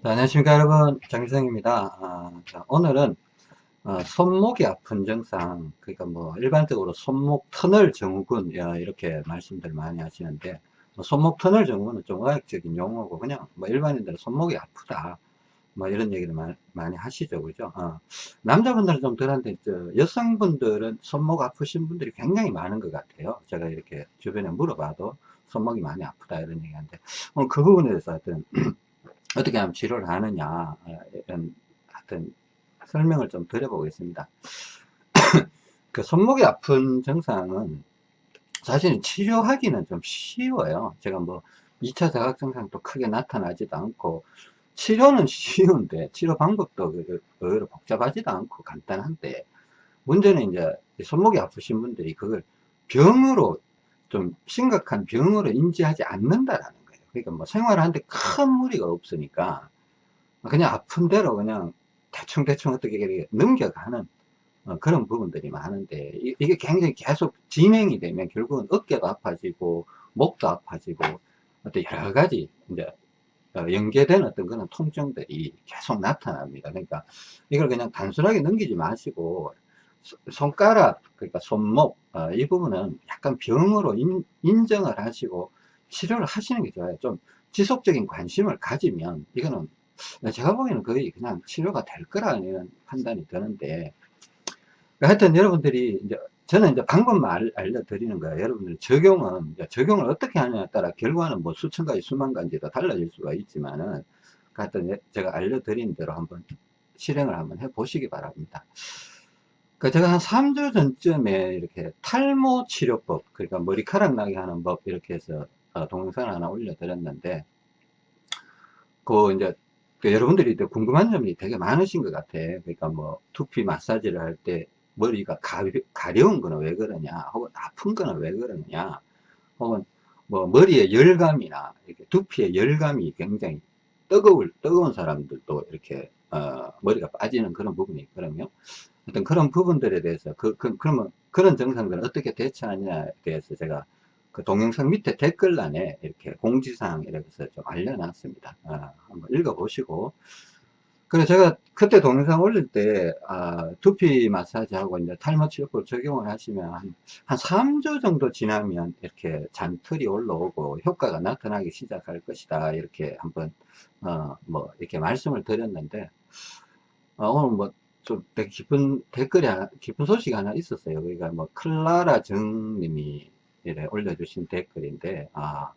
자, 안녕하십니까 여러분. 장기성입니다. 아, 자, 오늘은 어, 손목이 아픈 증상 그러니까 뭐 일반적으로 손목 터널 증후군 이렇게 말씀들 많이 하시는데 뭐 손목 터널 증후군은 좀 의학적인 용어고 그냥 뭐 일반인들은 손목이 아프다 뭐 이런 얘기를 많이, 많이 하시죠 그죠? 어. 남자분들은 좀 덜한데 여성분들은 손목 아프신 분들이 굉장히 많은 것 같아요. 제가 이렇게 주변에 물어봐도 손목이 많이 아프다 이런 얘기하는데 오늘 그 부분에 대해서 하여튼 어떻게 하면 치료를 하느냐 이런 하여튼 설명을 좀 드려보겠습니다. 그 손목이 아픈 증상은 사실은 치료하기는 좀 쉬워요. 제가 뭐 2차 자각 증상도 크게 나타나지도 않고 치료는 쉬운데 치료 방법도 의외로 복잡하지도 않고 간단한데 문제는 이제 손목이 아프신 분들이 그걸 병으로 좀 심각한 병으로 인지하지 않는다라는 그러니까 뭐 생활하는데 큰 무리가 없으니까 그냥 아픈 대로 그냥 대충대충 어떻게 넘겨가는 어, 그런 부분들이 많은데 이, 게 굉장히 계속 진행이 되면 결국은 어깨도 아파지고 목도 아파지고 어떤 여러 가지 이제 어, 연계된 어떤 그런 통증들이 계속 나타납니다. 그러니까 이걸 그냥 단순하게 넘기지 마시고 손가락 그러니까 손목 어, 이 부분은 약간 병으로 인, 인정을 하시고 치료를 하시는 게 좋아요. 좀 지속적인 관심을 가지면 이거는 제가 보기에는 거의 그냥 치료가 될 거라는 판단이 드는데 하여튼 여러분들이 이제 저는 이제 방법만 알, 려드리는 거예요. 여러분들 적용은 적용을 어떻게 하느냐에 따라 결과는 뭐 수천 가지 수만 가지도 달라질 수가 있지만은 하여튼 제가 알려드린 대로 한번 실행을 한번 해 보시기 바랍니다. 그 제가 한 3주 전쯤에 이렇게 탈모 치료법 그러니까 머리카락 나게 하는 법 이렇게 해서 어, 동영상을 하나 올려드렸는데 그 이제 그 여러분들이 궁금한 점이 되게 많으신 것 같아. 그러니까 뭐 두피 마사지를 할 때 머리가 가려, 가려운 거는 왜 그러냐, 혹은 아픈 거는 왜 그러냐, 혹은 뭐 머리에 열감이나 이렇게 두피에 열감이 굉장히 뜨거울 뜨거운 사람들도 이렇게 어, 머리가 빠지는 그런 부분이 있거든요. 어떤 그런 부분들에 대해서 그, 그 그러면 그런 증상들을 어떻게 대처하냐에 대해서 제가 그 동영상 밑에 댓글란에 이렇게 공지사항 이렇게 해서 좀 알려놨습니다. 아, 한번 읽어보시고. 그래서 제가 그때 동영상 올릴 때, 아, 두피 마사지하고 이제 탈모 치료법 적용을 하시면 한, 한 3주 정도 지나면 이렇게 잔털이 올라오고 효과가 나타나기 시작할 것이다. 이렇게 한번, 어, 뭐, 이렇게 말씀을 드렸는데, 어, 오늘 뭐, 좀 되게 기쁜 댓글이 하나, 기쁜 소식이 하나 있었어요. 그러니까 뭐, 클라라 정님이 이래 올려주신 댓글인데 아,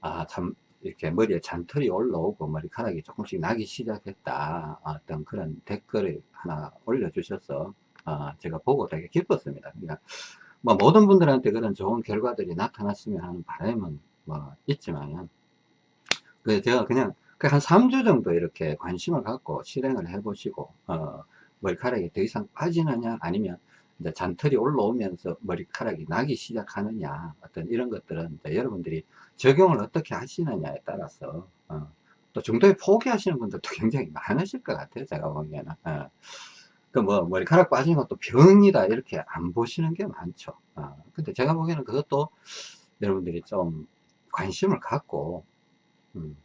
아, 참, 이렇게 머리에 잔털이 올라오고 머리카락이 조금씩 나기 시작했다. 어떤 그런 댓글을 하나 올려주셔서, 아, 제가 보고 되게 기뻤습니다. 그러니까, 뭐, 모든 분들한테 그런 좋은 결과들이 나타났으면 하는 바람은 뭐, 있지만, 그 제가 그냥 그한 3주 정도 이렇게 관심을 갖고 실행을 해 보시고, 어, 머리카락이 더 이상 빠지느냐, 아니면 이제 잔털이 올라오면서 머리카락이 나기 시작하느냐 어떤 이런 것들은 여러분들이 적용을 어떻게 하시느냐에 따라서 어, 또 중도에 포기하시는 분들도 굉장히 많으실 것 같아요 제가 보기에는 어. 그뭐 머리카락 빠지는 것도 병이다 이렇게 안 보시는 게 많죠 어. 근데 제가 보기에는 그것도 여러분들이 좀 관심을 갖고 음,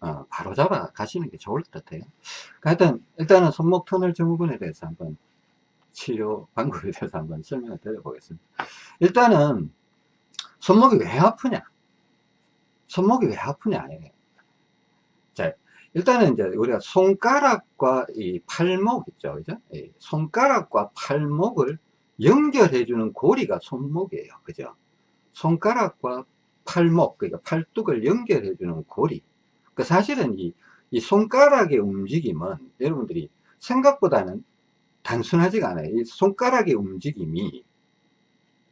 어, 바로 잡아 가시는 게 좋을 것 같아요 하여튼 일단은 손목 터널 증후군에 대해서 한번 치료 방법에 대해서 한번 설명을 드려보겠습니다. 일단은 손목이 왜 아프냐? 손목이 왜 아프냐? 자, 일단은 이제 우리가 손가락과 이 팔목 있죠, 그죠? 손가락과 팔목을 연결해주는 고리가 손목이에요, 그죠? 손가락과 팔목, 그러니까 팔뚝을 연결해주는 고리. 그 사실은 이, 이 손가락의 움직임은 여러분들이 생각보다는 단순하지가 않아요. 이 손가락의 움직임이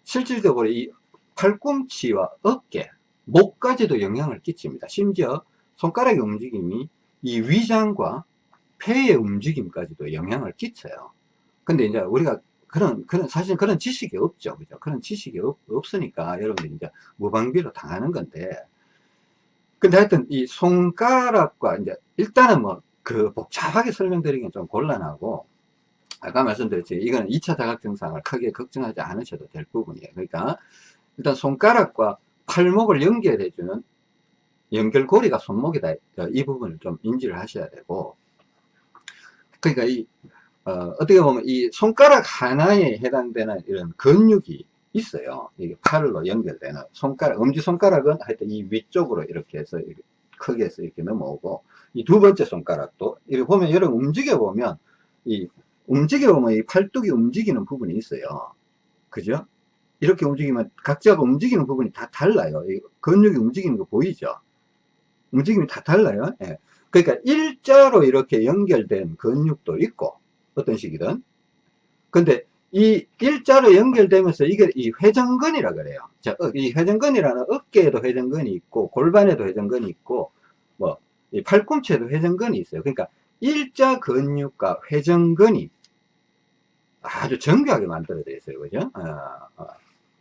실질적으로 이 팔꿈치와 어깨, 목까지도 영향을 끼칩니다. 심지어 손가락의 움직임이 이 위장과 폐의 움직임까지도 영향을 끼쳐요. 근데 이제 우리가 그런, 그런, 사실 그런 지식이 없죠. 그죠? 그런 지식이 없, 없으니까 여러분들이 이제 무방비로 당하는 건데. 근데 하여튼 이 손가락과 이제 일단은 뭐 그 복잡하게 설명드리기는 좀 곤란하고 아까 말씀드렸죠. 이거는 2차 자각 증상을 크게 걱정하지 않으셔도 될 부분이에요. 그러니까 일단 손가락과 팔목을 연결해주는 연결고리가 손목이다. 어, 이 부분을 좀 인지를 하셔야 되고, 그러니까 이, 어, 떻게 보면 이 손가락 하나에 해당되는 이런 근육이 있어요. 이게 팔로 연결되는 손가락, 엄지손가락은 하여튼 이 위쪽으로 이렇게 해서 크게 해서 이렇게 넘어오고, 이 두 번째 손가락도, 이렇게 보면, 여러분 움직여 보면, 이, 움직여 보면 이 팔뚝이 움직이는 부분이 있어요. 그죠? 이렇게 움직이면 각자가 움직이는 부분이 다 달라요. 이 근육이 움직이는 거 보이죠? 움직임이 다 달라요. 예. 그러니까 일자로 이렇게 연결된 근육도 있고 어떤 식이든 근데 이 일자로 연결되면서 이게 이 회전근이라 그래요. 자, 어, 이 회전근이라는 어깨에도 회전근이 있고 골반에도 회전근이 있고 뭐이 팔꿈치에도 회전근이 있어요. 그러니까 일자 근육과 회전근이 아주 정교하게 만들어져 있어요. 그죠? 어, 어,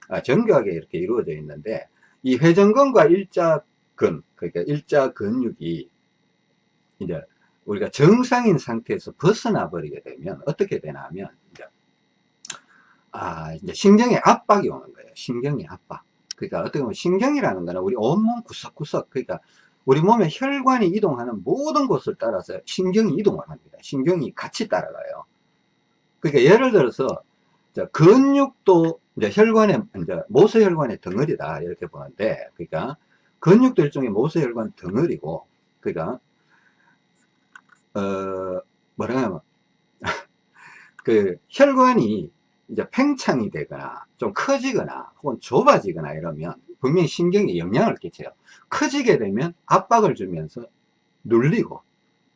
아, 정교하게 이렇게 이루어져 있는데 이 회전근과 일자근 그러니까 일자 근육이 이제 우리가 정상인 상태에서 벗어나 버리게 되면 어떻게 되냐면 이제 아 이제 신경의 압박이 오는 거예요. 신경의 압박. 그러니까 어떻게 보면 신경이라는 거는 우리 온몸 구석구석 그러니까 우리 몸의 혈관이 이동하는 모든 곳을 따라서 신경이 이동을 합니다. 신경이 같이 따라가요. 그러니까 예를 들어서 근육도 이제 혈관의 이제 모세혈관의 덩어리다 이렇게 보는데 그러니까 근육도 일종의 모세혈관 덩어리고 그러니까 어, 뭐라 하면, 그, 혈관이 이제 팽창이 되거나, 좀 커지거나, 혹은 좁아지거나 이러면, 분명히 신경에 영향을 끼쳐요. 커지게 되면 압박을 주면서 눌리고,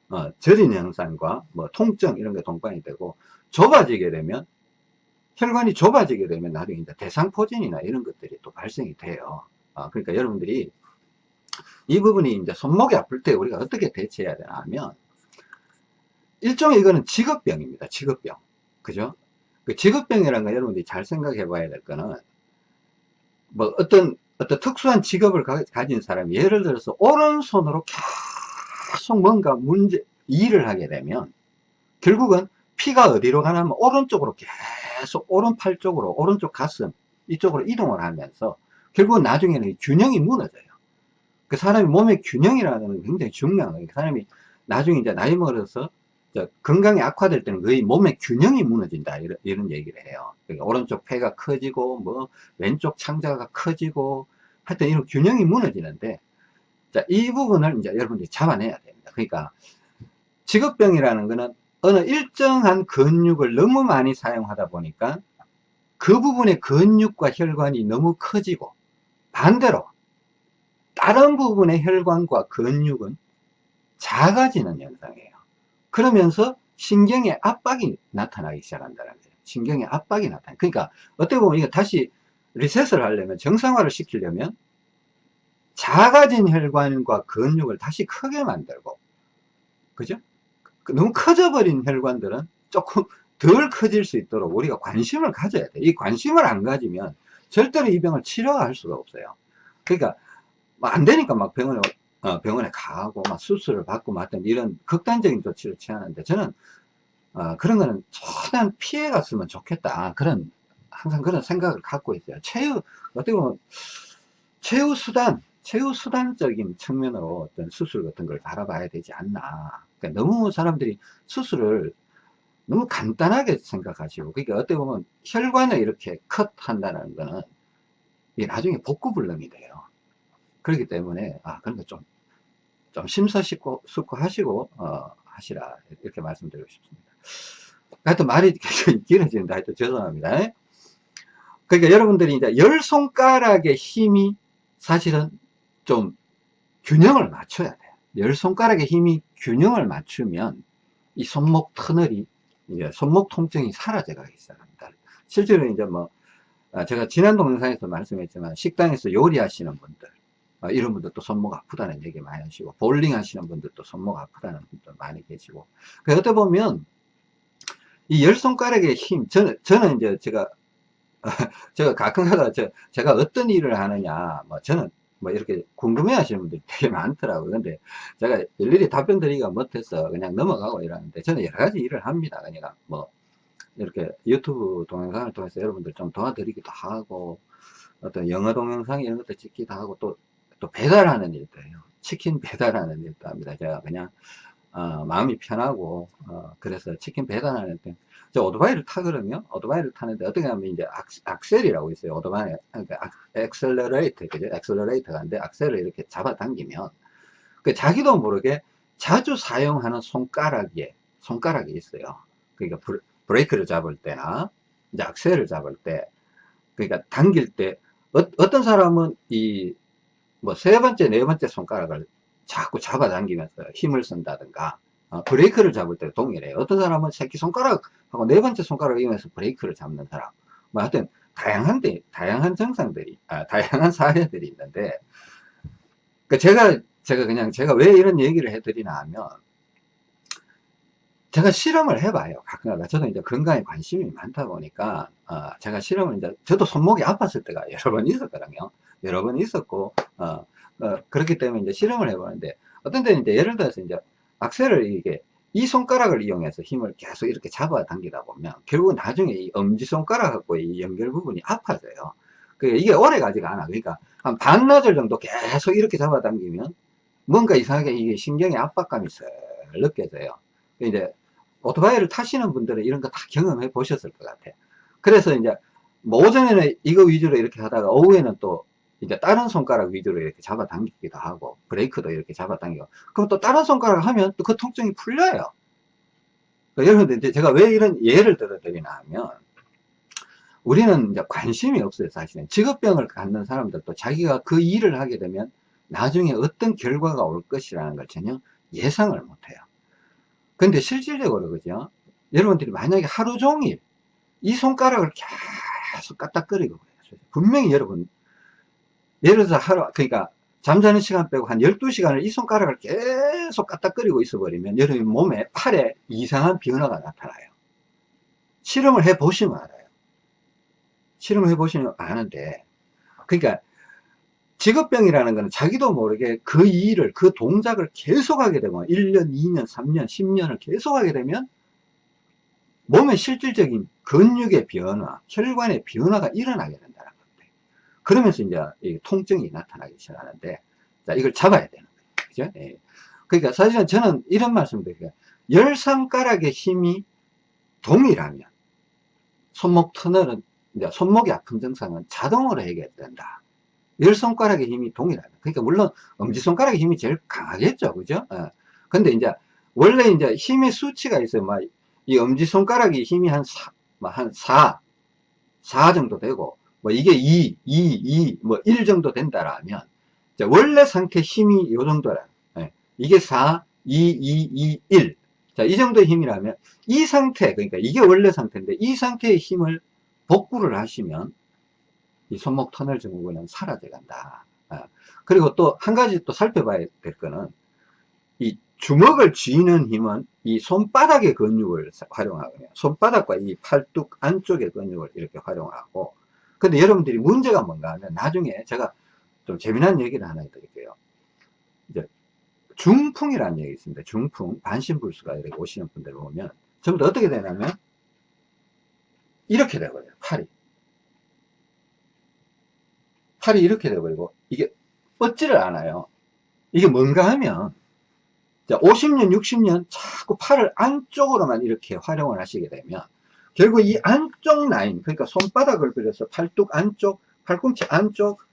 어, 저린 현상과 뭐 통증 이런 게 동반이 되고, 좁아지게 되면, 혈관이 좁아지게 되면 나중에 이제 대상포진이나 이런 것들이 또 발생이 돼요. 어, 그러니까 여러분들이 이 부분이 이제 손목이 아플 때 우리가 어떻게 대처해야 되나 하면, 일종의 이거는 직업병입니다. 직업병. 그죠? 그 직업병이라는 거 여러분들이 잘 생각해 봐야 될 거는 뭐 어떤 어떤 특수한 직업을 가, 진 사람이 예를 들어서 오른손으로 계속 뭔가 문제 일을 하게 되면 결국은 피가 어디로 가냐면 오른쪽으로 계속 오른팔 쪽으로 오른쪽 가슴 이쪽으로 이동을 하면서 결국은 나중에는 균형이 무너져요. 그 사람이 몸의 균형이라는 건 굉장히 중요한 거예요. 그 사람이 나중에 이제 나이 먹어서 건강이 악화될 때는 거의 몸의 균형이 무너진다. 이런, 이런 얘기를 해요. 그러니까 오른쪽 폐가 커지고 뭐 왼쪽 창자가 커지고 하여튼 이런 균형이 무너지는데 자, 이 부분을 이제 여러분들이 잡아내야 됩니다. 그러니까 직업병이라는 거는 어느 일정한 근육을 너무 많이 사용하다 보니까 그 부분의 근육과 혈관이 너무 커지고 반대로 다른 부분의 혈관과 근육은 작아지는 현상이에요 그러면서 신경의 압박이 나타나기 시작한다는 거예요. 신경의 압박이 나타나. 그러니까 어떻게 보면 이거 다시 리셋을 하려면 정상화를 시키려면 작아진 혈관과 근육을 다시 크게 만들고 그죠? 그 너무 커져버린 혈관들은 조금 덜 커질 수 있도록 우리가 관심을 가져야 돼. 이 관심을 안 가지면 절대로 이 병을 치료할 수가 없어요. 그러니까 안 되니까 막 병원에 어, 병원에 가고 막 수술을 받고 막던 이런 극단적인 조치를 취하는데 저는 어, 그런 거는 최대한 피해 갔으면 좋겠다. 그런 항상 그런 생각을 갖고 있어요. 최후 어떻게 보면 최후 수단 최후 수단적인 측면으로 어떤 수술 같은 걸 바라봐야 되지 않나. 그러니까 너무 사람들이 수술을 너무 간단하게 생각하시고 그러니까 어떻게 보면 혈관을 이렇게 컷 한다는 거는 이게 나중에 복구 불능이 돼요 그렇기 때문에 아 그런 거좀 좀 심사숙고 하시고 어, 하시라 이렇게 말씀드리고 싶습니다. 하여튼 말이 길어지는데 하여튼 죄송합니다. 그러니까 여러분들이 이제 열 손가락의 힘이 사실은 좀 균형을 맞춰야 돼요. 열 손가락의 힘이 균형을 맞추면 이 손목 터널이 이제 손목 통증이 사라져 가기 시작합니다. 실제로 이제 뭐 아, 제가 지난 동영상에서 말씀했지만 식당에서 요리하시는 분들 어, 이런 분들도 손목 아프다는 얘기 많이 하시고 볼링 하시는 분들도 손목 아프다는 분들 많이 계시고. 그 어떻게 보면 이 열 손가락의 힘 저는 저는 이제 제가 제가 가끔가다 제가 어떤 일을 하느냐 뭐 저는 뭐 이렇게 궁금해 하시는 분들이 되게 많더라고요. 근데 제가 일일이 답변 드리기가 못해서 그냥 넘어가고 이러는데 저는 여러 가지 일을 합니다. 그러니까 뭐 이렇게 유튜브 동영상을 통해서 여러분들 좀 도와드리기도 하고 어떤 영어 동영상 이런 것도 찍기도 하고 또 또 배달하는 일도 해요. 치킨 배달하는 일도 합니다. 제가 그냥 어, 마음이 편하고 어, 그래서 치킨 배달하는 때, 저 오토바이를 타거든요. 오토바이를 타는데 어떻게 하면 이제 악셀이라고 있어요. 오토바이 그러니까 엑셀러레이터 그죠? 엑셀러레이터가 인데 악셀을 이렇게 잡아당기면 그 자기도 모르게 자주 사용하는 손가락에 손가락이 있어요. 그러니까 브레이크를 잡을 때나 이제 악셀을 잡을 때 그러니까 당길 때 어, 떤 사람은 이 뭐 세 번째 네 번째 손가락을 자꾸 잡아당기면서 힘을 쓴다든가 어, 브레이크를 잡을 때 동일해요. 어떤 사람은 새끼손가락하고 네 번째 손가락을 이용해서 브레이크를 잡는 사람 뭐 하여튼 다양한 데, 다양한 증상들이 아, 다양한 사례들이 있는데 그 제가 제가 그냥 제가 왜 이런 얘기를 해드리나 하면 제가 실험을 해봐요. 가끔가다. 저도 이제 건강에 관심이 많다 보니까, 어, 제가 실험을 이제, 저도 손목이 아팠을 때가 여러 번 있었거든요. 여러 번 있었고, 어, 어, 그렇기 때문에 이제 실험을 해보는데 어떤 때는 이제 예를 들어서 이제 악셀을 이게 이 손가락을 이용해서 힘을 계속 이렇게 잡아 당기다 보면 결국 나중에 이 엄지손가락하고 이 연결 부분이 아파져요. 그 이게 오래 가지가 않아. 그러니까 한 반나절 정도 계속 이렇게 잡아 당기면 뭔가 이상하게 이게 신경의 압박감이 슬 느껴져요. 이제 오토바이를 타시는 분들은 이런 거 다 경험해 보셨을 것 같아요. 그래서 이제 뭐 오전에는 이거 위주로 이렇게 하다가 오후에는 또 이제 다른 손가락 위주로 이렇게 잡아당기기도 하고 브레이크도 이렇게 잡아당기고 그럼 또 다른 손가락 하면 또 그 통증이 풀려요. 그러니까 여러분들 이제 제가 왜 이런 예를 들어 드리나 하면 우리는 이제 관심이 없어요 사실은. 직업병을 갖는 사람들도 자기가 그 일을 하게 되면 나중에 어떤 결과가 올 것이라는 걸 전혀 예상을 못해요. 근데 실질적으로 그죠? 여러분들이 만약에 하루 종일 이 손가락을 계속 까딱거리고 분명히 여러분 예를 들어서 하루, 그러니까 잠자는 시간 빼고 한 12시간을 이 손가락을 계속 까딱거리고 있어 버리면 여러분 몸에 팔에 이상한 변화가 나타나요. 실험을 해 보시면 알아요. 실험을 해 보시면 아는데, 그러니까 직업병이라는 것은 자기도 모르게 그 일을, 그 동작을 계속하게 되면 1년, 2년, 3년, 10년을 계속하게 되면 몸의 실질적인 근육의 변화, 혈관의 변화가 일어나게 된다. 그러면서 이제 통증이 나타나기 시작하는데, 자, 이걸 잡아야 되는. 그죠? 예. 그러니까 사실은 저는 이런 말씀 드려요. 열 손가락의 힘이 동일하면, 손목 터널은, 이제 손목이 아픈 증상은 자동으로 해결된다. 열 손가락의 힘이 동일하다. 그러니까 물론 엄지 손가락의 힘이 제일 강하겠죠. 그죠? 예. 근데 이제, 원래 이제 힘의 수치가 있어요. 막, 이 엄지 손가락이 힘이 한 4, 한 4, 4 정도 되고, 뭐 이게 2, 2, 2, 뭐1 정도 된다라면 원래 상태 힘이 요 정도라. 예. 이게 4, 2, 2, 2, 1. 자, 이 정도의 힘이라면 이 상태, 그러니까 이게 원래 상태인데 이 상태의 힘을 복구를 하시면 이 손목 터널 증후군은 사라져 간다. 아. 그리고 또 한 가지 또 살펴봐야 될 거는 이 주먹을 쥐는 힘은 이 손바닥의 근육을 활용하거든요. 손바닥과 이 팔뚝 안쪽의 근육을 이렇게 활용하고 근데 여러분들이 문제가 뭔가 하면 나중에 제가 좀 재미난 얘기를 하나 해드릴게요. 이제 중풍이라는 얘기 있습니다. 중풍, 반신불수가 이렇게 오시는 분들 보면 전부 다 어떻게 되냐면 이렇게 되버려요. 팔이. 팔이 이렇게 되버리고 이게 뻗지를 않아요. 이게 뭔가 하면 50년, 60년 자꾸 팔을 안쪽으로만 이렇게 활용을 하시게 되면 결국 이 안쪽 라인 그러니까 손바닥을 그려서 팔뚝 안쪽 팔꿈치 안쪽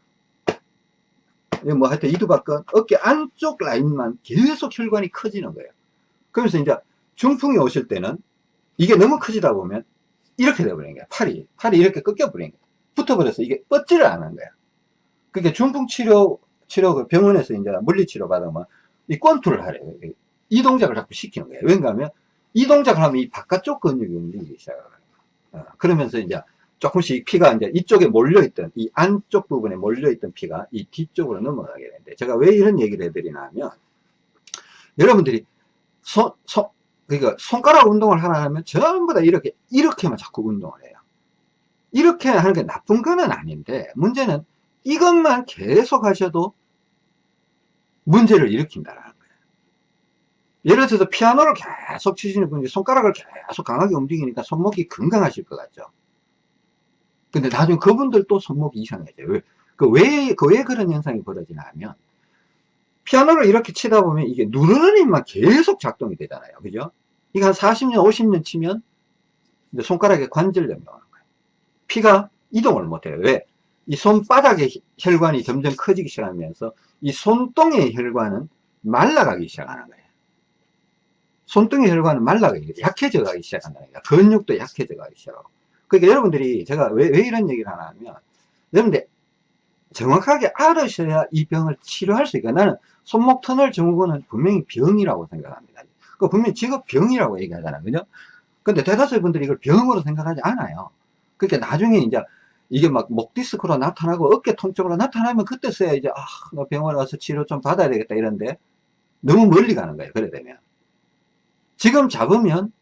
뭐 하여튼 이두박근 어깨 안쪽 라인만 계속 혈관이 커지는 거예요. 그러면서 이제 중풍이 오실 때는 이게 너무 커지다 보면 이렇게 돼버리는 거야 팔이 팔이 이렇게 꺾여 버리는 거야 붙어버려서 이게 뻗지를 않는 거야 그러니까 중풍 치료 치료 그 병원에서 이제 물리치료 받으면 이 권투를 하래요. 이 동작을 자꾸 시키는 거예요. 왠가 하면 이 동작을 하면 이 바깥쪽 근육이 움직이기 시작해요. 어, 그러면서 이제 조금씩 피가 이제 이쪽에 몰려있던, 이 안쪽 부분에 몰려있던 피가 이 뒤쪽으로 넘어가게 되는데, 제가 왜 이런 얘기를 해드리나 하면, 여러분들이 손, 손, 그러니까 손가락 운동을 하나 하면 전부 다 이렇게, 이렇게만 자꾸 운동을 해요. 이렇게 하는 게 나쁜 건 아닌데, 문제는 이것만 계속 하셔도 문제를 일으킨다라는 예를 들어서 피아노를 계속 치시는 분이 손가락을 계속 강하게 움직이니까 손목이 건강하실 것 같죠. 근데 나중에 그분들도 손목이 이상해져요. 왜, 그 왜, 그 왜 그런 현상이 벌어지나 하면, 피아노를 이렇게 치다 보면 이게 누르는 힘만 계속 작동이 되잖아요. 그죠? 이거 한 40년, 50년 치면 손가락에 관절염이 오는 거예요. 피가 이동을 못해요. 왜? 이 손바닥의 혈관이 점점 커지기 시작하면서 이 손등의 혈관은 말라가기 시작하는 거예요. 손등의 혈관은 말라가기, 약해져 가기 시작한다는 거예요. 근육도 약해져 가기 시작하고. 그러니까 여러분들이 제가 왜, 왜 이런 얘기를 하나 하면, 여러분들 정확하게 알으셔야 이 병을 치료할 수 있고, 나는 손목 터널 증후군은 분명히 병이라고 생각합니다. 그 분명히 직업 병이라고 얘기하잖아요. 그죠? 근데 대다수의 분들이 이걸 병으로 생각하지 않아요. 그러니까 나중에 이제 이게 막 목 디스크로 나타나고 어깨 통증으로 나타나면 그때서야 이제 아, 나 병원 와서 치료 좀 받아야 되겠다 이런데 너무 멀리 가는 거예요. 그래 되면. 지금 잡으면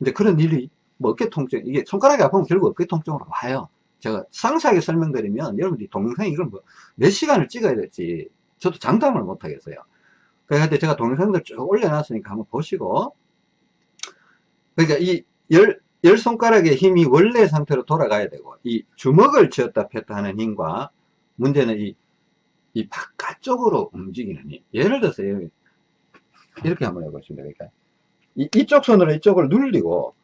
이제 그런 일이 뭐 어깨 통증 이게 손가락이 아프면 결국 어깨 통증으로 와요. 제가 상세하게 설명드리면 여러분들이 동영상 이걸 뭐 몇 시간을 찍어야 될지 저도 장담을 못 하겠어요. 그런데 제가 동영상들 쭉 올려놨으니까 한번 보시고 그러니까 이 열, 열 손가락의 힘이 원래 상태로 돌아가야 되고 이 주먹을 쥐었다 폈다 하는 힘과 문제는 이, 이 바깥쪽으로 움직이는 힘 예를 들어서 이렇게 한번 해보시면 되니까 이, 이쪽 손으로 이쪽을 눌리고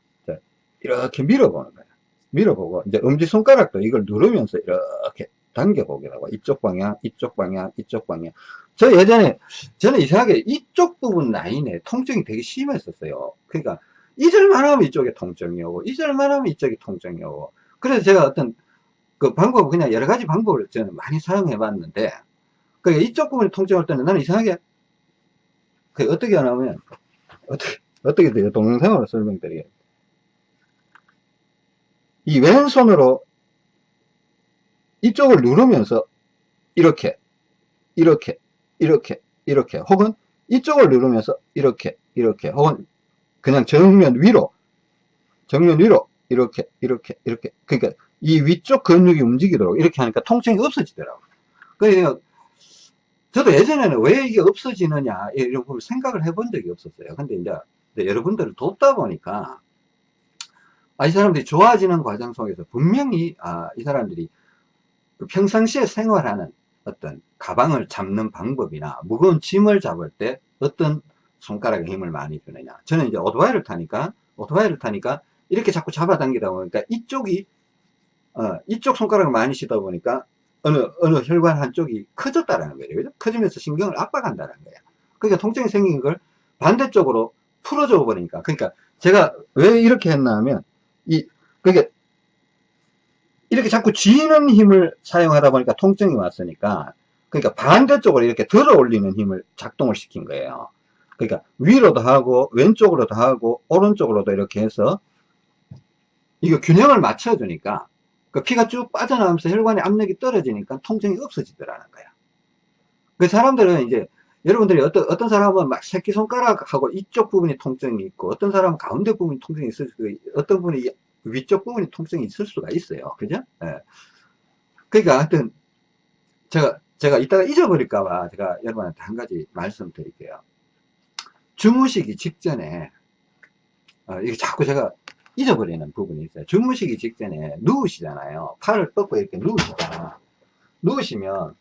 이렇게 밀어보는 거예요. 밀어보고 이제 엄지손가락도 이걸 누르면서 이렇게 당겨보게 하고. 이쪽 방향 이쪽 방향 이쪽 방향. 저 예전에 저는 이상하게 이쪽 부분 라인에 통증이 되게 심했었어요. 그러니까 잊을만 하면 이쪽에 통증이 오고 잊을만 하면 이쪽에 통증이 오고. 그래서 제가 어떤 그 방법을 그냥 여러 가지 방법을 저는 많이 사용해 봤는데 그러니까 이쪽 부분이 통증 올 때는 나는 이상하게 그 어떻게 하냐면 어떻게 어떻게 돼요 동영상으로 설명드리겠습니다 이 왼손으로 이쪽을 누르면서 이렇게 이렇게 이렇게 이렇게 혹은 이쪽을 누르면서 이렇게 이렇게 혹은 그냥 정면 위로 정면 위로 이렇게 이렇게 이렇게. 그러니까 이 위쪽 근육이 움직이도록 이렇게 하니까 통증이 없어지더라고요 그러니까 저도 예전에는 왜 이게 없어지느냐 이런 걸 생각을 해본 적이 없었어요. 근데 이제 여러분들을 돕다 보니까 아, 이 사람들이 좋아지는 과정 속에서 분명히 아, 이 사람들이 그 평상시에 생활하는 어떤 가방을 잡는 방법이나 무거운 짐을 잡을 때 어떤 손가락에 힘을 많이 주느냐. 저는 이제 오토바이를 타니까 오토바이를 타니까 이렇게 자꾸 잡아당기다 보니까 이쪽이 어, 이쪽 손가락을 많이 쓰다 보니까 어느 어느 혈관 한쪽이 커졌다라는 거예요. 그죠? 커지면서 신경을 압박한다는 거예요 그러니까 통증이 생긴 걸 반대쪽으로 풀어줘 버리니까. 그러니까 제가 왜 이렇게 했나 하면 이 그러니까 이렇게 자꾸 쥐는 힘을 사용하다 보니까 통증이 왔으니까 그러니까 반대쪽으로 이렇게 들어 올리는 힘을 작동을 시킨 거예요. 그러니까 위로도 하고 왼쪽으로도 하고 오른쪽으로도 이렇게 해서 이거 균형을 맞춰주니까 그 피가 쭉 빠져나오면서 혈관의 압력이 떨어지니까 통증이 없어지더라는 거야. 그 사람들은 이제 여러분들이 어떤, 어떤 사람은 막 새끼손가락하고 이쪽 부분이 통증이 있고 어떤 사람은 가운데 부분이 통증이 있을 수도 어떤 분이 위쪽 부분이 통증이 있을 수가 있어요. 그죠? 예. 그러니까 하여튼 제가 제가 이따가 잊어버릴까봐 제가 여러분한테 한 가지 말씀드릴게요. 주무시기 직전에 어, 이게 자꾸 제가 잊어버리는 부분이 있어요. 주무시기 직전에 누우시잖아요. 팔을 뻗고 이렇게 누우시잖아 누우시면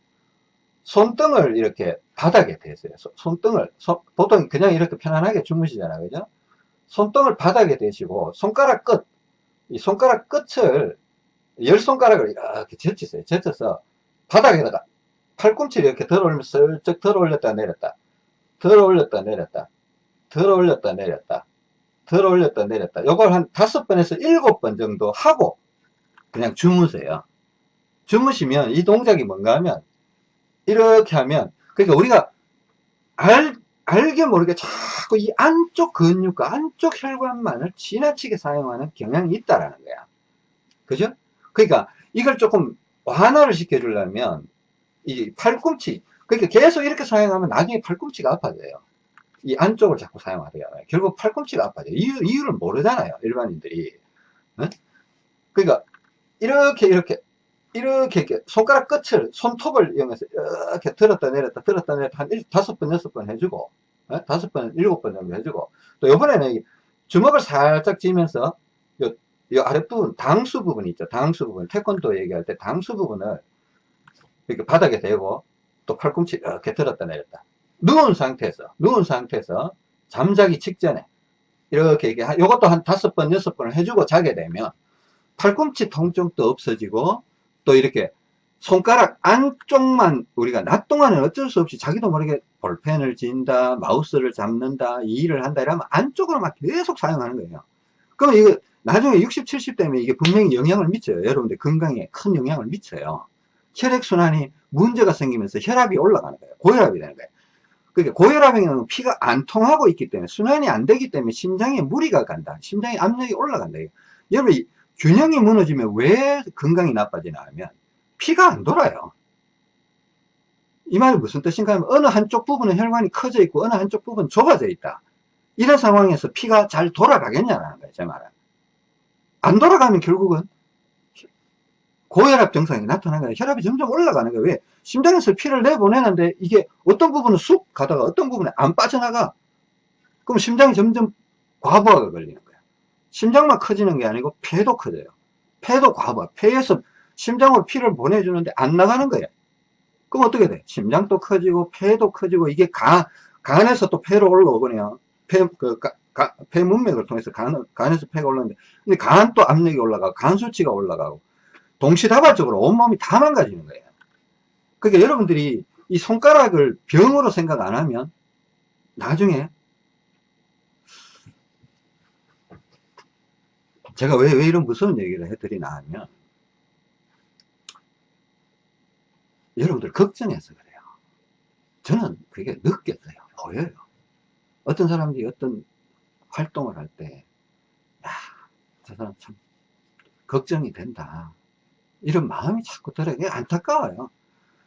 손등을 이렇게 바닥에 대세요. 손등을, 손, 보통 그냥 이렇게 편안하게 주무시잖아요. 그죠? 손등을 바닥에 대시고, 손가락 끝, 이 손가락 끝을, 열 손가락을 이렇게 젖히세요. 젖혀서 바닥에다가 팔꿈치를 이렇게 들어 올리면서 슬쩍 들어 올렸다 내렸다. 들어 올렸다 내렸다. 들어 올렸다 내렸다. 들어 올렸다 내렸다. 요걸 한 다섯 번에서 일곱 번 정도 하고, 그냥 주무세요. 주무시면 이 동작이 뭔가 하면 이렇게 하면 그러니까 우리가 알, 알게 모르게 자꾸 이 안쪽 근육과 안쪽 혈관만을 지나치게 사용하는 경향이 있다라는 거야. 그죠? 그러니까 이걸 조금 완화를 시켜주려면 이 팔꿈치 그러니까 계속 이렇게 사용하면 나중에 팔꿈치가 아파져요. 이 안쪽을 자꾸 사용하대요. 결국 팔꿈치가 아파져요. 이유, 이유를 모르잖아요. 일반인들이. 어? 그러니까 이렇게 이렇게 이렇게, 이렇게 손가락 끝을 손톱을 이용해서 이렇게 들었다 내렸다 들었다 내렸다 한 다섯 번 여섯 번 해주고 어? 다섯 번 일곱 번 정도 해주고 또 이번에는 주먹을 살짝 쥐면서 요, 요 아랫부분 당수 부분 있죠. 당수 부분. 태권도 얘기할 때 당수 부분을 이렇게 바닥에 대고 또 팔꿈치 이렇게 들었다 내렸다. 누운 상태에서, 누운 상태에서 잠자기 직전에 이렇게, 이렇게 요것도 한 다섯 번, 여섯 번을 해주고 자게 되면 팔꿈치 통증도 없어지고 또 이렇게 손가락 안쪽만 우리가 낮 동안은 어쩔 수 없이 자기도 모르게 볼펜을 진다, 마우스를 잡는다, 이 일을 한다 이러면 안쪽으로 막 계속 사용하는 거예요. 그럼 이거 나중에 60, 70 되면 이게 분명히 영향을 미쳐요. 여러분들 건강에 큰 영향을 미쳐요. 혈액순환이 문제가 생기면서 혈압이 올라가는 거예요. 고혈압이 되는 거예요. 그러니까 고혈압에는 피가 안 통하고 있기 때문에 순환이 안 되기 때문에 심장에 무리가 간다. 심장의 압력이 올라간다. 여러분 균형이 무너지면 왜 건강이 나빠지나 하면 피가 안 돌아요. 이 말이 무슨 뜻인가 하면 어느 한쪽 부분은 혈관이 커져 있고 어느 한쪽 부분은 좁아져 있다. 이런 상황에서 피가 잘 돌아가겠냐는 거예요. 제 말은. 안 돌아가면 결국은 고혈압 증상이 나타나는 거예요. 혈압이 점점 올라가는 거예요. 왜? 심장에서 피를 내보내는데 이게 어떤 부분은 쑥 가다가 어떤 부분에 안 빠져나가. 그럼 심장이 점점 과부하가 걸리는. 심장만 커지는 게 아니고 폐도 커져요. 폐도 과부하. 폐에서 심장으로 피를 보내주는데 안 나가는 거예요. 그럼 어떻게 돼? 심장도 커지고 폐도 커지고 이게 간, 간에서 또 폐로 올라오거든요. 폐, 그, 가, 가, 폐 문맥을 통해서 간, 간에서 폐가 올라오는데 근데 간 또 압력이 올라가고 간 수치가 올라가고 동시다발적으로 온몸이 다 망가지는 거예요. 그러니까 여러분들이 이 손가락을 병으로 생각 안 하면 나중에 제가 왜, 왜 이런 무서운 얘기를 해드리나 하면 여러분들 걱정해서 그래요. 저는 그게 느꼈어요. 보여요. 어떤 사람들이 어떤 활동을 할 때, 야, 저 사람 참 걱정이 된다. 이런 마음이 자꾸 들어요. 안타까워요.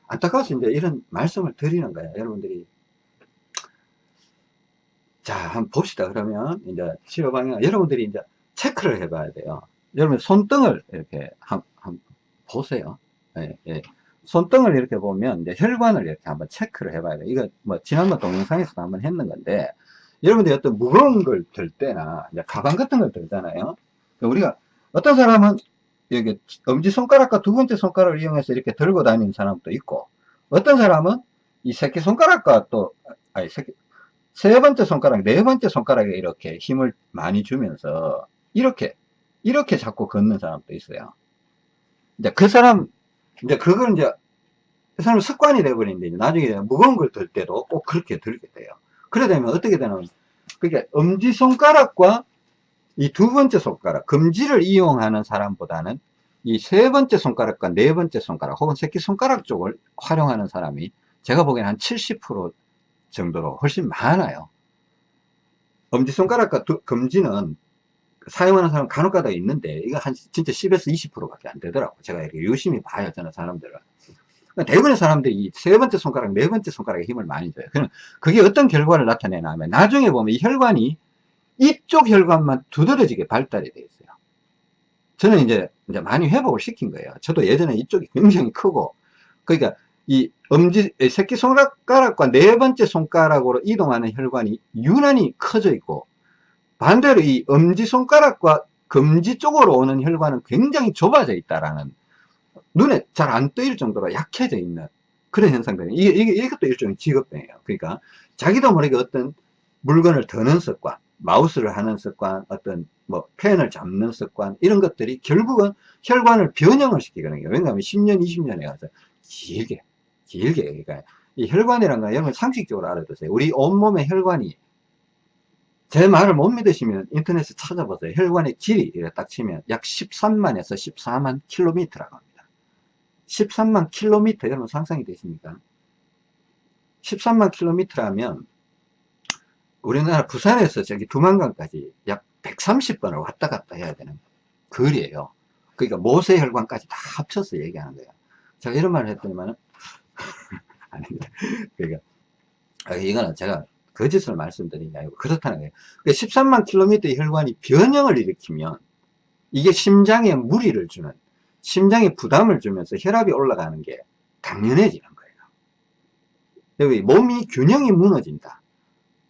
안타까워서 이제 이런 말씀을 드리는 거예요. 여러분들이. 자, 한번 봅시다. 그러면 이제 치료 방향, 여러분들이 이제 체크를 해봐야 돼요. 여러분 손등을 이렇게 한, 한 보세요. 예, 예. 손등을 이렇게 보면 이제 혈관을 이렇게 한번 체크를 해봐야 돼요. 이거 뭐 지난번 동영상에서도 한번 했는 건데 여러분들이 어떤 무거운 걸 들 때나 이제 가방 같은 걸 들잖아요. 우리가 어떤 사람은 여기 엄지 손가락과 두 번째 손가락을 이용해서 이렇게 들고 다니는 사람도 있고 어떤 사람은 이 새끼 손가락과 또 아니 새끼 세 번째 손가락, 네 번째 손가락에 이렇게 힘을 많이 주면서 이렇게 이렇게 자꾸 걷는 사람도 있어요. 이제 그 사람 이제 그걸 이제 그 사람 습관이 되어버리는데 나중에 무거운 걸 들 때도 꼭 그렇게 들게 돼요. 그래 되면 어떻게 되냐면 그러니까 엄지손가락과 이 두 번째 손가락, 검지를 이용하는 사람보다는 이 세 번째 손가락과 네 번째 손가락 혹은 새끼손가락 쪽을 활용하는 사람이 제가 보기엔 한70% 정도로 훨씬 많아요. 엄지손가락과 두, 검지는 사용하는 사람 간혹 가다 있는데 이거 한 진짜 10에서 20% 밖에 안 되더라고. 제가 이렇게 유심히 봐요. 저는 사람들을. 그러니까 대부분의 사람들이 이 세 번째 손가락, 네 번째 손가락에 힘을 많이 줘요. 그럼 그게 어떤 결과를 나타내나 하면 나중에 보면 이 혈관이 이쪽 혈관만 두드러지게 발달이 되어 있어요. 저는 이제, 이제 많이 회복을 시킨 거예요. 저도 예전에 이쪽이 굉장히 크고, 그러니까 이 엄지, 새끼손가락과 네 번째 손가락으로 이동하는 혈관이 유난히 커져 있고, 반대로 이 엄지손가락과 검지 쪽으로 오는 혈관은 굉장히 좁아져 있다라는, 눈에 잘안 떠일 정도로 약해져 있는 그런 현상들이, 이게, 이게, 이것도 일종의 직업병이에요. 그러니까 자기도 모르게 어떤 물건을 드는 습관, 마우스를 하는 습관, 어떤 뭐 펜을 잡는 습관 이런 것들이 결국은 혈관을 변형을 시키거든요. 왜냐하면 10년, 20년에 가서 길게, 길게 그러니까 이 혈관이라는 건 여러분 상식적으로 알아두세요. 우리 온몸의 혈관이 제 말을 못 믿으시면 인터넷에 찾아보세요. 혈관의 길이 딱 치면 약 13만에서 14만 킬로미터라고 합니다. 13만 킬로미터 여러분 상상이 되십니까? 13만 킬로미터라면 우리나라 부산에서 저기 두만강까지 약 130번을 왔다 갔다 해야 되는 거리예요. 그러니까 모세혈관까지 다 합쳐서 얘기하는 거예요. 제가 이런 말을 했더니만은 아닙니다. 그러니까 아, 이거는 제가 거짓을 게 아니고 그렇다는 거예요. 그러니까 13만 킬로미터의 혈관이 변형을 일으키면 이게 심장에 무리를 주는 심장에 부담을 주면서 혈압이 올라가는 게 당연해지는 거예요. 몸이 균형이 무너진다.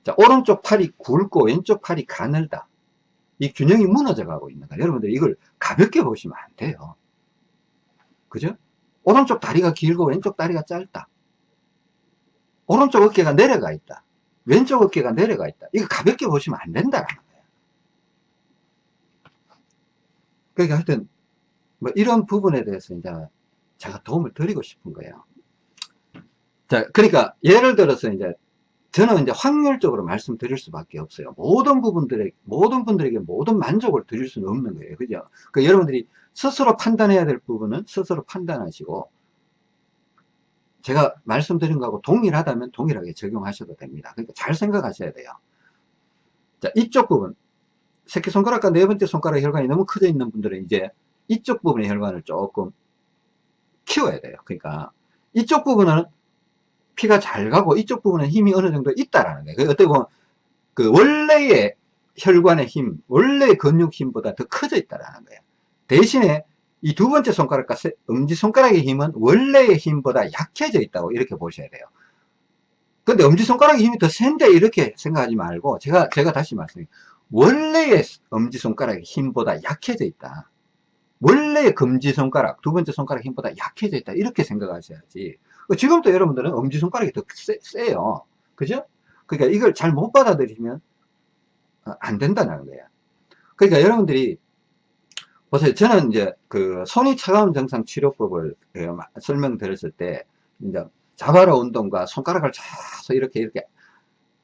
자, 오른쪽 팔이 굵고 왼쪽 팔이 가늘다. 이 균형이 무너져 가고 있는 거예요. 여러분들 이걸 가볍게 보시면 안 돼요. 그죠? 오른쪽 다리가 길고 왼쪽 다리가 짧다. 오른쪽 어깨가 내려가 있다. 왼쪽 어깨가 내려가 있다. 이거 가볍게 보시면 안 된다는 거예요. 그러니까 하여튼, 뭐 이런 부분에 대해서 이제 제가 도움을 드리고 싶은 거예요. 자, 그러니까 예를 들어서 이제 저는 이제 확률적으로 말씀드릴 수밖에 없어요. 모든 부분들에, 모든 분들에게 모든 만족을 드릴 수는 없는 거예요. 그죠? 그 여러분들이 스스로 판단해야 될 부분은 스스로 판단하시고, 제가 말씀드린 거하고 동일하다면 동일하게 적용하셔도 됩니다. 그러니까 잘 생각하셔야 돼요. 자, 이쪽 부분. 새끼손가락과 네 번째 손가락 혈관이 너무 커져 있는 분들은 이제 이쪽 부분의 혈관을 조금 키워야 돼요. 그러니까 이쪽 부분은 피가 잘 가고 이쪽 부분은 힘이 어느 정도 있다라는 거예요. 어떻게 보면 그 원래의 혈관의 힘, 원래의 근육 힘보다 더 커져 있다라는 거예요. 대신에 이 두 번째 손가락과 엄지손가락의 힘은 원래의 힘보다 약해져 있다고 이렇게 보셔야 돼요. 근데 엄지손가락의 힘이 더 센데 이렇게 생각하지 말고 제가 제가 다시 말씀드립니다. 원래의 엄지손가락의 힘보다 약해져 있다. 원래의 금지손가락, 두 번째 손가락 힘보다 약해져 있다. 이렇게 생각하셔야지. 지금도 여러분들은 엄지손가락이 더 세, 요 그죠? 그러니까 이걸 잘 못 받아들이면 어, 안 된다는 거예요. 그러니까 여러분들이 보세요. 저는 이제 그 손이 차가운 증상 치료법을 그 설명드렸을 때 이제 자바라 운동과 손가락을 자서 이렇게 이렇게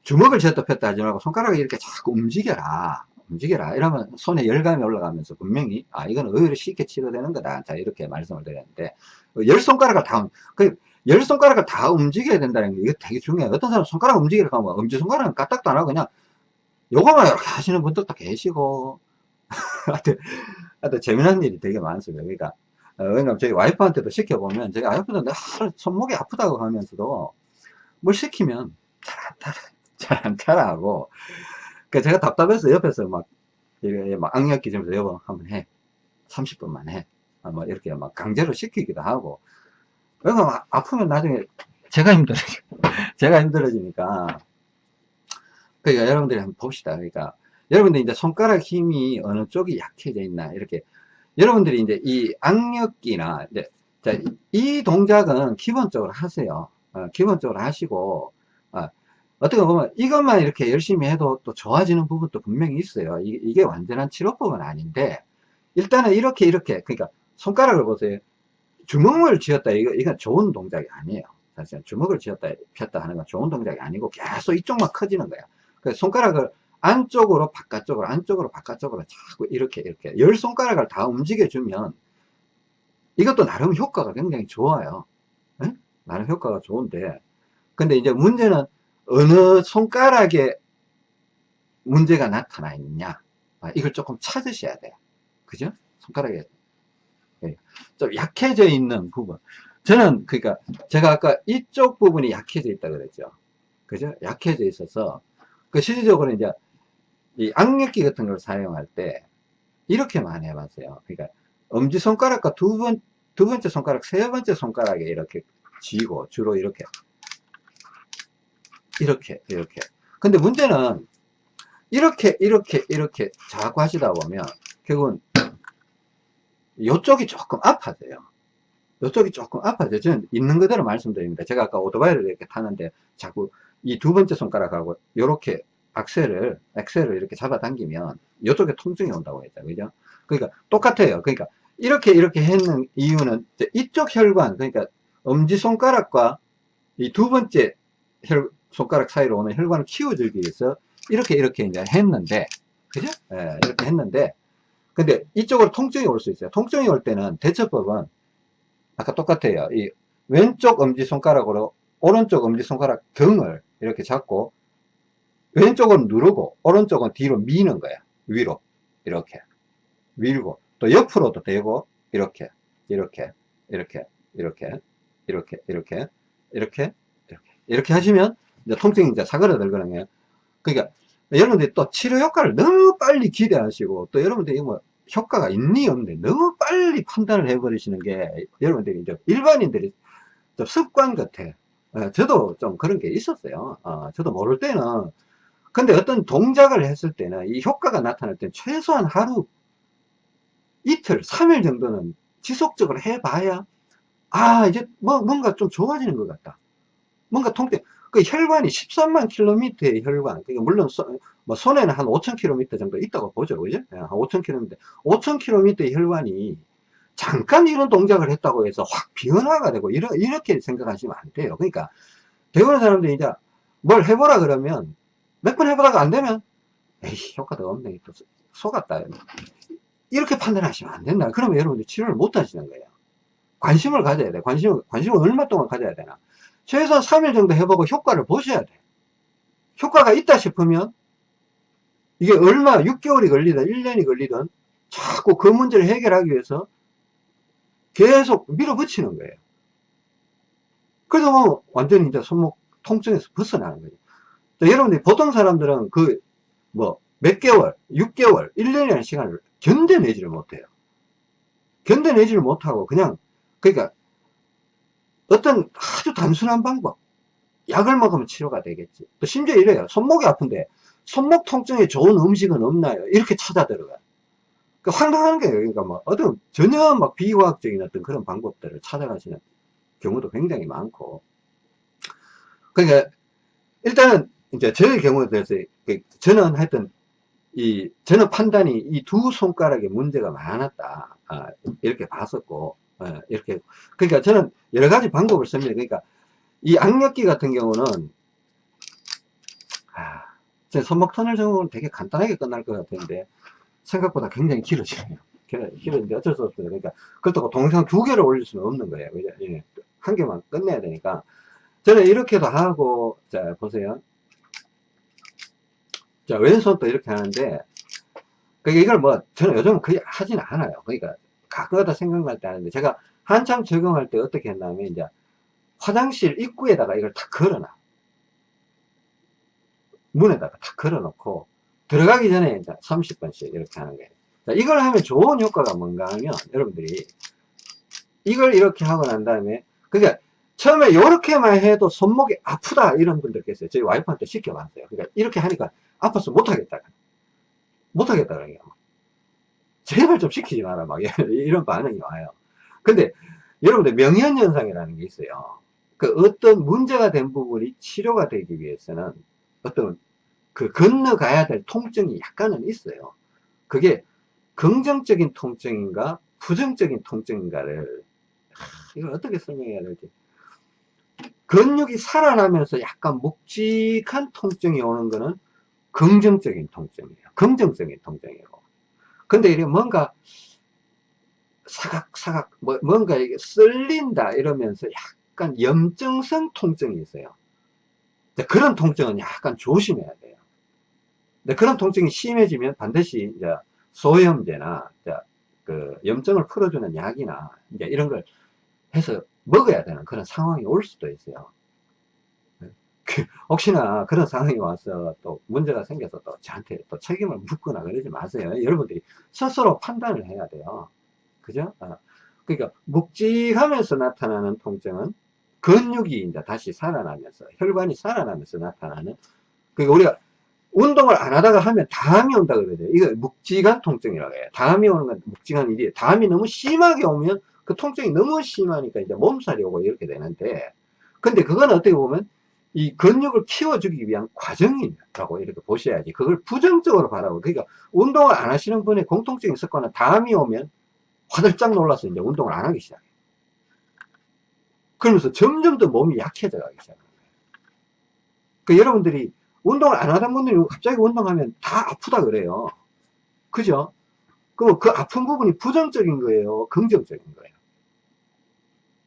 주먹을 쥐었다 폈다 하지 말고 손가락을 이렇게 자꾸 움직여라. 움직여라. 이러면 손에 열감이 올라가면서 분명히, 아, 이건 의외로 쉽게 치료되는 거다. 자, 이렇게 말씀을 드렸는데, 열 손가락을 다, 그, 열 손가락을 다 움직여야 된다는 게 이게 되게 중요해요. 어떤 사람 손가락 움직이려고 하면 엄지손가락은 까딱도 안 하고 그냥 요거만 이렇게 하시는 분들도 계시고, 하여튼, 하여튼 재미난 일이 되게 많습니다. 그러니까, 어, 왜냐면 저희 와이프한테도 시켜보면, 저희 와이프도 하루 손목이 아프다고 하면서도 뭘 시키면 잘 안 따라, 잘 안 따라하고, 그 제가 답답해서 옆에서 막, 이렇게 막 악력 기점에서 여보, 한번 해. 30분만 해. 아, 뭐 이렇게 막 강제로 시키기도 하고. 그러니까 아프면 나중에 제가 힘들어지 제가 힘들어지니까. 그러니까 여러분들이 한번 봅시다. 그러니까 여러분들 이제 손가락 힘이 어느 쪽이 약해져 있나 이렇게 여러분들이 이제 이 악력기나 이제 자, 이 동작은 기본적으로 하세요. 어, 기본적으로 하시고 어, 어떻게 보면 이것만 이렇게 열심히 해도 또 좋아지는 부분도 분명히 있어요. 이, 이게 완전한 치료법은 아닌데 일단은 이렇게 이렇게 그러니까 손가락을 보세요. 주먹을 쥐었다 이거 이건 좋은 동작이 아니에요. 사실 주먹을 쥐었다 폈다 하는 건 좋은 동작이 아니고 계속 이쪽만 커지는 거야. 그래서 손가락을 안쪽으로 바깥쪽으로 안쪽으로 바깥쪽으로 자꾸 이렇게 이렇게 열 손가락을 다 움직여 주면 이것도 나름 효과가 굉장히 좋아요. 네? 나름 효과가 좋은데. 근데 이제 문제는 어느 손가락에 문제가 나타나 있냐. 아, 이걸 조금 찾으셔야 돼요. 그죠? 손가락에. 예. 좀 약해져 있는 부분. 저는 그러니까 제가 아까 이쪽 부분이 약해져 있다 그랬죠. 그죠? 약해져 있어서 그 실질적으로 이제 이 악력기 같은 걸 사용할 때 이렇게 많이 해봤어요. 그러니까 엄지손가락과 두 번, 두 번째 손가락, 세 번째 손가락에 이렇게 쥐고 주로 이렇게 이렇게 이렇게. 근데 문제는 이렇게 이렇게 이렇게 자꾸 하시다 보면 결국은 이쪽이 조금 아파져요. 이쪽이 조금 아파져요. 저는 있는 그대로 말씀드립니다. 제가 아까 오토바이를 이렇게 타는데 자꾸 이 두 번째 손가락하고 이렇게 악셀을 엑셀을 이렇게 잡아당기면 이쪽에 통증이 온다고 했죠 그죠 그러니까 똑같아요 그러니까 이렇게 이렇게 했는 이유는 이쪽 혈관 그러니까 엄지손가락과 이 두 번째 혈, 손가락 사이로 오는 혈관을 키워주기 위해서 이렇게 이렇게 이제 했는데 그죠? 예, 이렇게 했는데 근데 이쪽으로 통증이 올 수 있어요. 통증이 올 때는 대처법은 아까 똑같아요. 이 왼쪽 엄지손가락으로 오른쪽 엄지손가락 경을 이렇게 잡고 왼쪽은 누르고 오른쪽은 뒤로 미는 거야. 위로. 이렇게. 밀고. 또 옆으로도 대고. 이렇게. 이렇게. 이렇게. 이렇게. 이렇게. 이렇게. 이렇게. 이렇게. 이렇게 하시면 이제 통증이 이제 사그라들거든요. 그러니까 여러분들이 또 치료 효과를 너무 빨리 기대하시고 또 여러분들이 뭐 효과가 있니 없니 너무 빨리 판단을 해버리시는 게 여러분들이 이제 일반인들이 좀 습관 같아. 예, 저도 좀 그런 게 있었어요. 어, 저도 모를 때는 근데 어떤 동작을 했을 때는 이 효과가 나타날 때는 최소한 하루 이틀, 3일 정도는 지속적으로 해봐야 아 이제 뭐 뭔가 좀 좋아지는 것 같다. 뭔가 통증 그 혈관이 13만 킬로미터의 혈관. 그러니까 물론 소, 뭐 손에는 한 5천 킬로미터 정도 있다고 보죠. 그죠? 예, 한 5천 킬로미터. 5천 킬로미터의 혈관이 잠깐 이런 동작을 했다고 해서 확 변화가 되고 이러, 이렇게 생각하시면 안 돼요. 그러니까 대부분 사람들이 이제 뭘 해보라 그러면 몇 번 해보다가 안 되면 에이 효과도 없네. 또 속았다. 이렇게 판단하시면 안 된다. 그러면 여러분들 치료를 못 하시는 거예요. 관심을 가져야 돼. 관심을 관심을 얼마 동안 가져야 되나. 최소한 3일 정도 해보고 효과를 보셔야 돼. 효과가 있다 싶으면 이게 얼마 6개월이 걸리든 1년이 걸리든 자꾸 그 문제를 해결하기 위해서 계속 밀어붙이는 거예요. 그래서 뭐 완전히 이제 손목 통증에서 벗어나는 거죠. 여러분들 보통 사람들은 그 뭐 몇 개월, 6개월, 1년이라는 시간을 견뎌내지를 못해요. 견뎌내지를 못하고 그냥 그러니까 어떤 아주 단순한 방법 약을 먹으면 치료가 되겠지. 또 심지어 이래요. 손목이 아픈데 손목 통증에 좋은 음식은 없나요? 이렇게 찾아 들어가요. 그 황당한 거예요. 그러니까 뭐 어떤 전혀 막 비과학적인 어떤 그런 방법들을 찾아가시는 경우도 굉장히 많고 그러니까 일단은 이제 저의 경우에 대해서 그 저는 하여튼 이 저는 판단이 이 두 손가락에 문제가 많았다. 아, 이렇게 봤었고 아, 이렇게. 그러니까 저는 여러 가지 방법을 씁니다. 그러니까 이 악력기 같은 경우는 아, 제 손목 터널 정도는 되게 간단하게 끝날 것 같은데 생각보다 굉장히 길어져요. 길어지는데 어쩔 수 없어요. 그러니까 그렇다고 동영상 두 개를 올릴 수는 없는 거예요. 예, 한 개만 끝내야 되니까. 저는 이렇게도 하고 자 보세요 자 왼손도 이렇게 하는데 그러니까 이걸 뭐 저는 요즘 거의 하진 않아요 그러니까 가끔가다 생각날 때 하는데 제가 한참 적용할 때 어떻게 했냐면 이제 화장실 입구에다가 이걸 다 걸어놔 문에다가 다 걸어놓고 들어가기 전에 이제 30번씩 이렇게 하는 거예요 자, 이걸 하면 좋은 효과가 뭔가 하면 여러분들이 이걸 이렇게 하고 난 다음에 그러니까 처음에 이렇게만 해도 손목이 아프다 이런 분들 계세요. 저희 와이프한테 시켜봤어요. 그러니까 이렇게 하니까 아파서 못하겠다. 못하겠다. 그러니까. 제발 좀 시키지 마라. 막 이런 반응이 와요. 근데 여러분들 명현현상이라는 게 있어요. 그 어떤 문제가 된 부분이 치료가 되기 위해서는 어떤 그 건너가야 될 통증이 약간은 있어요. 그게 긍정적인 통증인가 부정적인 통증인가를 이걸 어떻게 설명해야 될지 근육이 살아나면서 약간 묵직한 통증이 오는 거는 긍정적인 통증이에요. 긍정적인 통증이고. 근데 이게 뭔가 사각사각 뭐, 뭔가 이게 쓸린다 이러면서 약간 염증성 통증이 있어요. 그런 통증은 약간 조심해야 돼요. 그런 통증이 심해지면 반드시 이제 소염제나 이제 그 염증을 풀어주는 약이나 이제 이런 걸 해서 먹어야 되는 그런 상황이 올 수도 있어요. 그 혹시나 그런 상황이 와서 또 문제가 생겨서 또 저한테 또 책임을 묻거나 그러지 마세요. 여러분들이 스스로 판단을 해야 돼요. 그죠? 어. 그러니까 묵직하면서 나타나는 통증은 근육이 이제 다시 살아나면서 혈관이 살아나면서 나타나는 그러니까 우리가 운동을 안 하다가 하면 담이 온다 그러죠. 이거 묵직한 통증이라고 해요. 담이 오는 건 묵직한 일이에요. 담이 너무 심하게 오면 그 통증이 너무 심하니까 이제 몸살이 오고 이렇게 되는데 근데 그건 어떻게 보면 이 근육을 키워주기 위한 과정이라고 이렇게 보셔야지. 그걸 부정적으로 바라고. 그러니까 운동을 안 하시는 분의 공통적인 있었거나 담이 오면 화들짝 놀라서 이제 운동을 안 하기 시작해요. 그러면서 점점 더 몸이 약해져 가기 시작합니다 그 여러분들이 운동을 안 하던 분들이 갑자기 운동하면 다 아프다 그래요. 그죠? 그럼 그 아픈 부분이 부정적인 거예요? 긍정적인 거예요?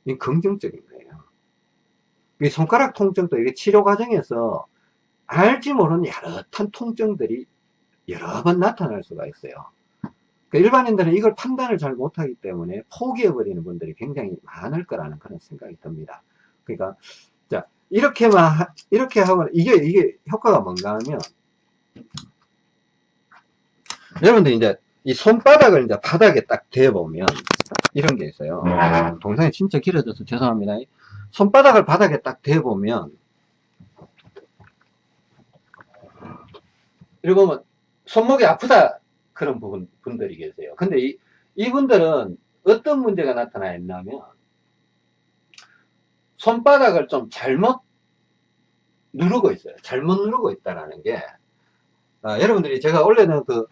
이 긍정적인 거예요. 이 손가락 통증도 이게 치료 과정에서 알지 모르는 야릇한 통증들이 여러 번 나타날 수가 있어요. 그러니까 일반인들은 이걸 판단을 잘 못하기 때문에 포기해버리는 분들이 굉장히 많을 거라는 그런 생각이 듭니다. 그러니까, 자, 이렇게만, 이렇게 하고, 이게, 이게 효과가 뭔가 하면, 여러분들 이제 이 손바닥을 이제 바닥에 딱 대보면, 이런 게 있어요. 동상이 진짜 길어져서 죄송합니다. 손바닥을 바닥에 딱 대보면 이러고 보면 손목이 아프다 그런 부분 분들이 계세요. 근데 이, 이분들은 어떤 문제가 나타나 있냐면 손바닥을 좀 잘못 누르고 있어요. 잘못 누르고 있다라는 게, 아, 여러분들이 제가 원래는 그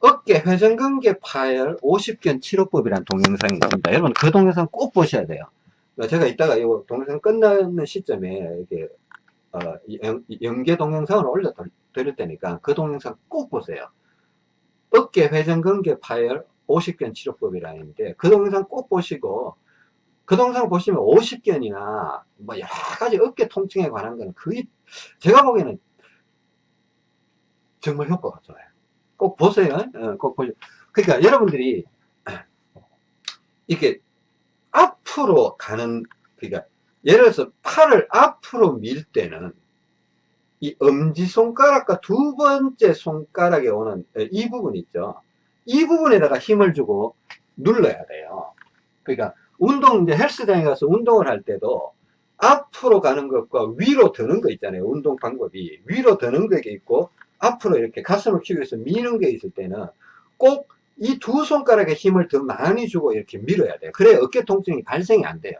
어깨 회전근개 파열 50견 치료법이라는 동영상이 있습니다. 여러분 그 동영상 꼭 보셔야 돼요. 그러니까 제가 이따가 이 동영상 끝나는 시점에 이렇게 어, 연, 연계 동영상을 올려 드릴 테니까 그 동영상 꼭 보세요. 어깨 회전근개 파열 50견 치료법이라는데 그 동영상 꼭 보시고 그 동영상 보시면 50견이나 뭐 여러 가지 어깨 통증에 관한 거는 거의 제가 보기에는 정말 효과가 좋아요. 꼭 보세요. 어, 꼭 보세요. 그러니까 여러분들이 이렇게 앞으로 가는 그러니까 예를 들어서 팔을 앞으로 밀 때는 이 엄지손가락과 두 번째 손가락에 오는 이 부분 있죠. 이 부분에다가 힘을 주고 눌러야 돼요. 그러니까 운동 이제 헬스장에 가서 운동을 할 때도 앞으로 가는 것과 위로 드는 거 있잖아요. 운동 방법이 위로 드는 게 있고 앞으로 이렇게 가슴을 키우기 위해서 미는 게 있을 때는 꼭 이 두 손가락에 힘을 더 많이 주고 이렇게 밀어야 돼요. 그래야 어깨 통증이 발생이 안 돼요.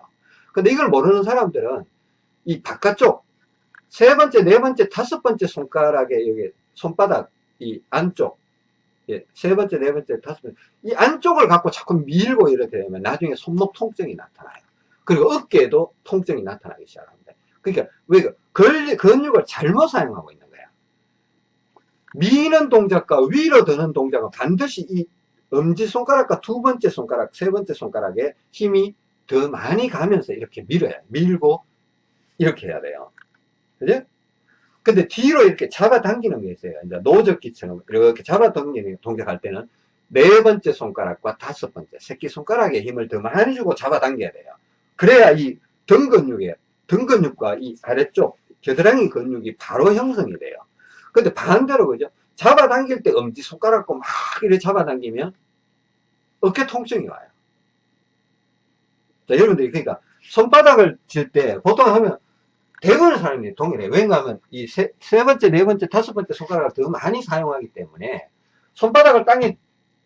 근데 이걸 모르는 사람들은 이 바깥쪽 세 번째, 네 번째, 다섯 번째 손가락에 여기 손바닥 이 안쪽 예, 세 번째, 네 번째, 다섯 번째 이 안쪽을 갖고 자꾸 밀고 이렇게 되면 나중에 손목 통증이 나타나요. 그리고 어깨에도 통증이 나타나기 시작합니다. 그러니까 왜 그 근육을 잘못 사용하고 있는 거야. 미는 동작과 위로 드는 동작은 반드시 이 엄지손가락과 두 번째 손가락, 세 번째 손가락에 힘이 더 많이 가면서 이렇게 밀어야 밀고 이렇게 해야 돼요. 그죠? 근데 뒤로 이렇게 잡아당기는 게 있어요. 이제 노적기처럼 이렇게 잡아당기는 동작할 때는 네 번째 손가락과 다섯 번째 새끼손가락에 힘을 더 많이 주고 잡아당겨야 돼요. 그래야 이 등 근육에 등 근육과 이 아래쪽 겨드랑이 근육이 바로 형성이 돼요. 근데 반대로 그죠? 잡아당길 때 엄지 손가락과 막 이렇게 잡아당기면 어깨 통증이 와요. 자, 여러분들이 그러니까 손바닥을 칠때 보통 하면 대부분의 사람이 동일해요. 왜냐하면 이 세, 세 번째, 네 번째, 다섯 번째 손가락을 더 많이 사용하기 때문에 손바닥을 땅에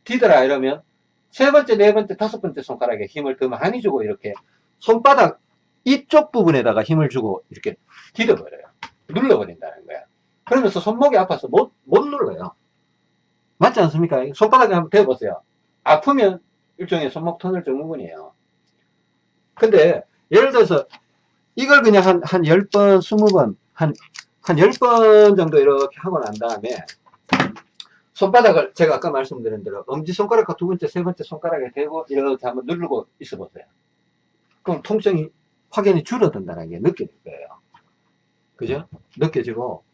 디더라 이러면 세 번째, 네 번째, 다섯 번째 손가락에 힘을 더 많이 주고 이렇게 손바닥 이쪽 부분에다가 힘을 주고 이렇게 디뎌버려요. 눌러버린다는 거야. 그러면서 손목이 아파서 못, 못 눌러요. 맞지 않습니까? 손바닥에 한번 대보세요. 아프면 일종의 손목 터널 증후군이에요. 근데 예를 들어서 이걸 그냥 한, 한 10번, 20번, 한, 한 10번 정도 이렇게 하고 난 다음에 손바닥을 제가 아까 말씀드린 대로 엄지손가락과 두 번째, 세 번째 손가락에 대고 이렇게 한번 누르고 있어 보세요. 그럼 통증이 확연히 줄어든다는 게 느껴질 거예요. 그죠? 느껴지고,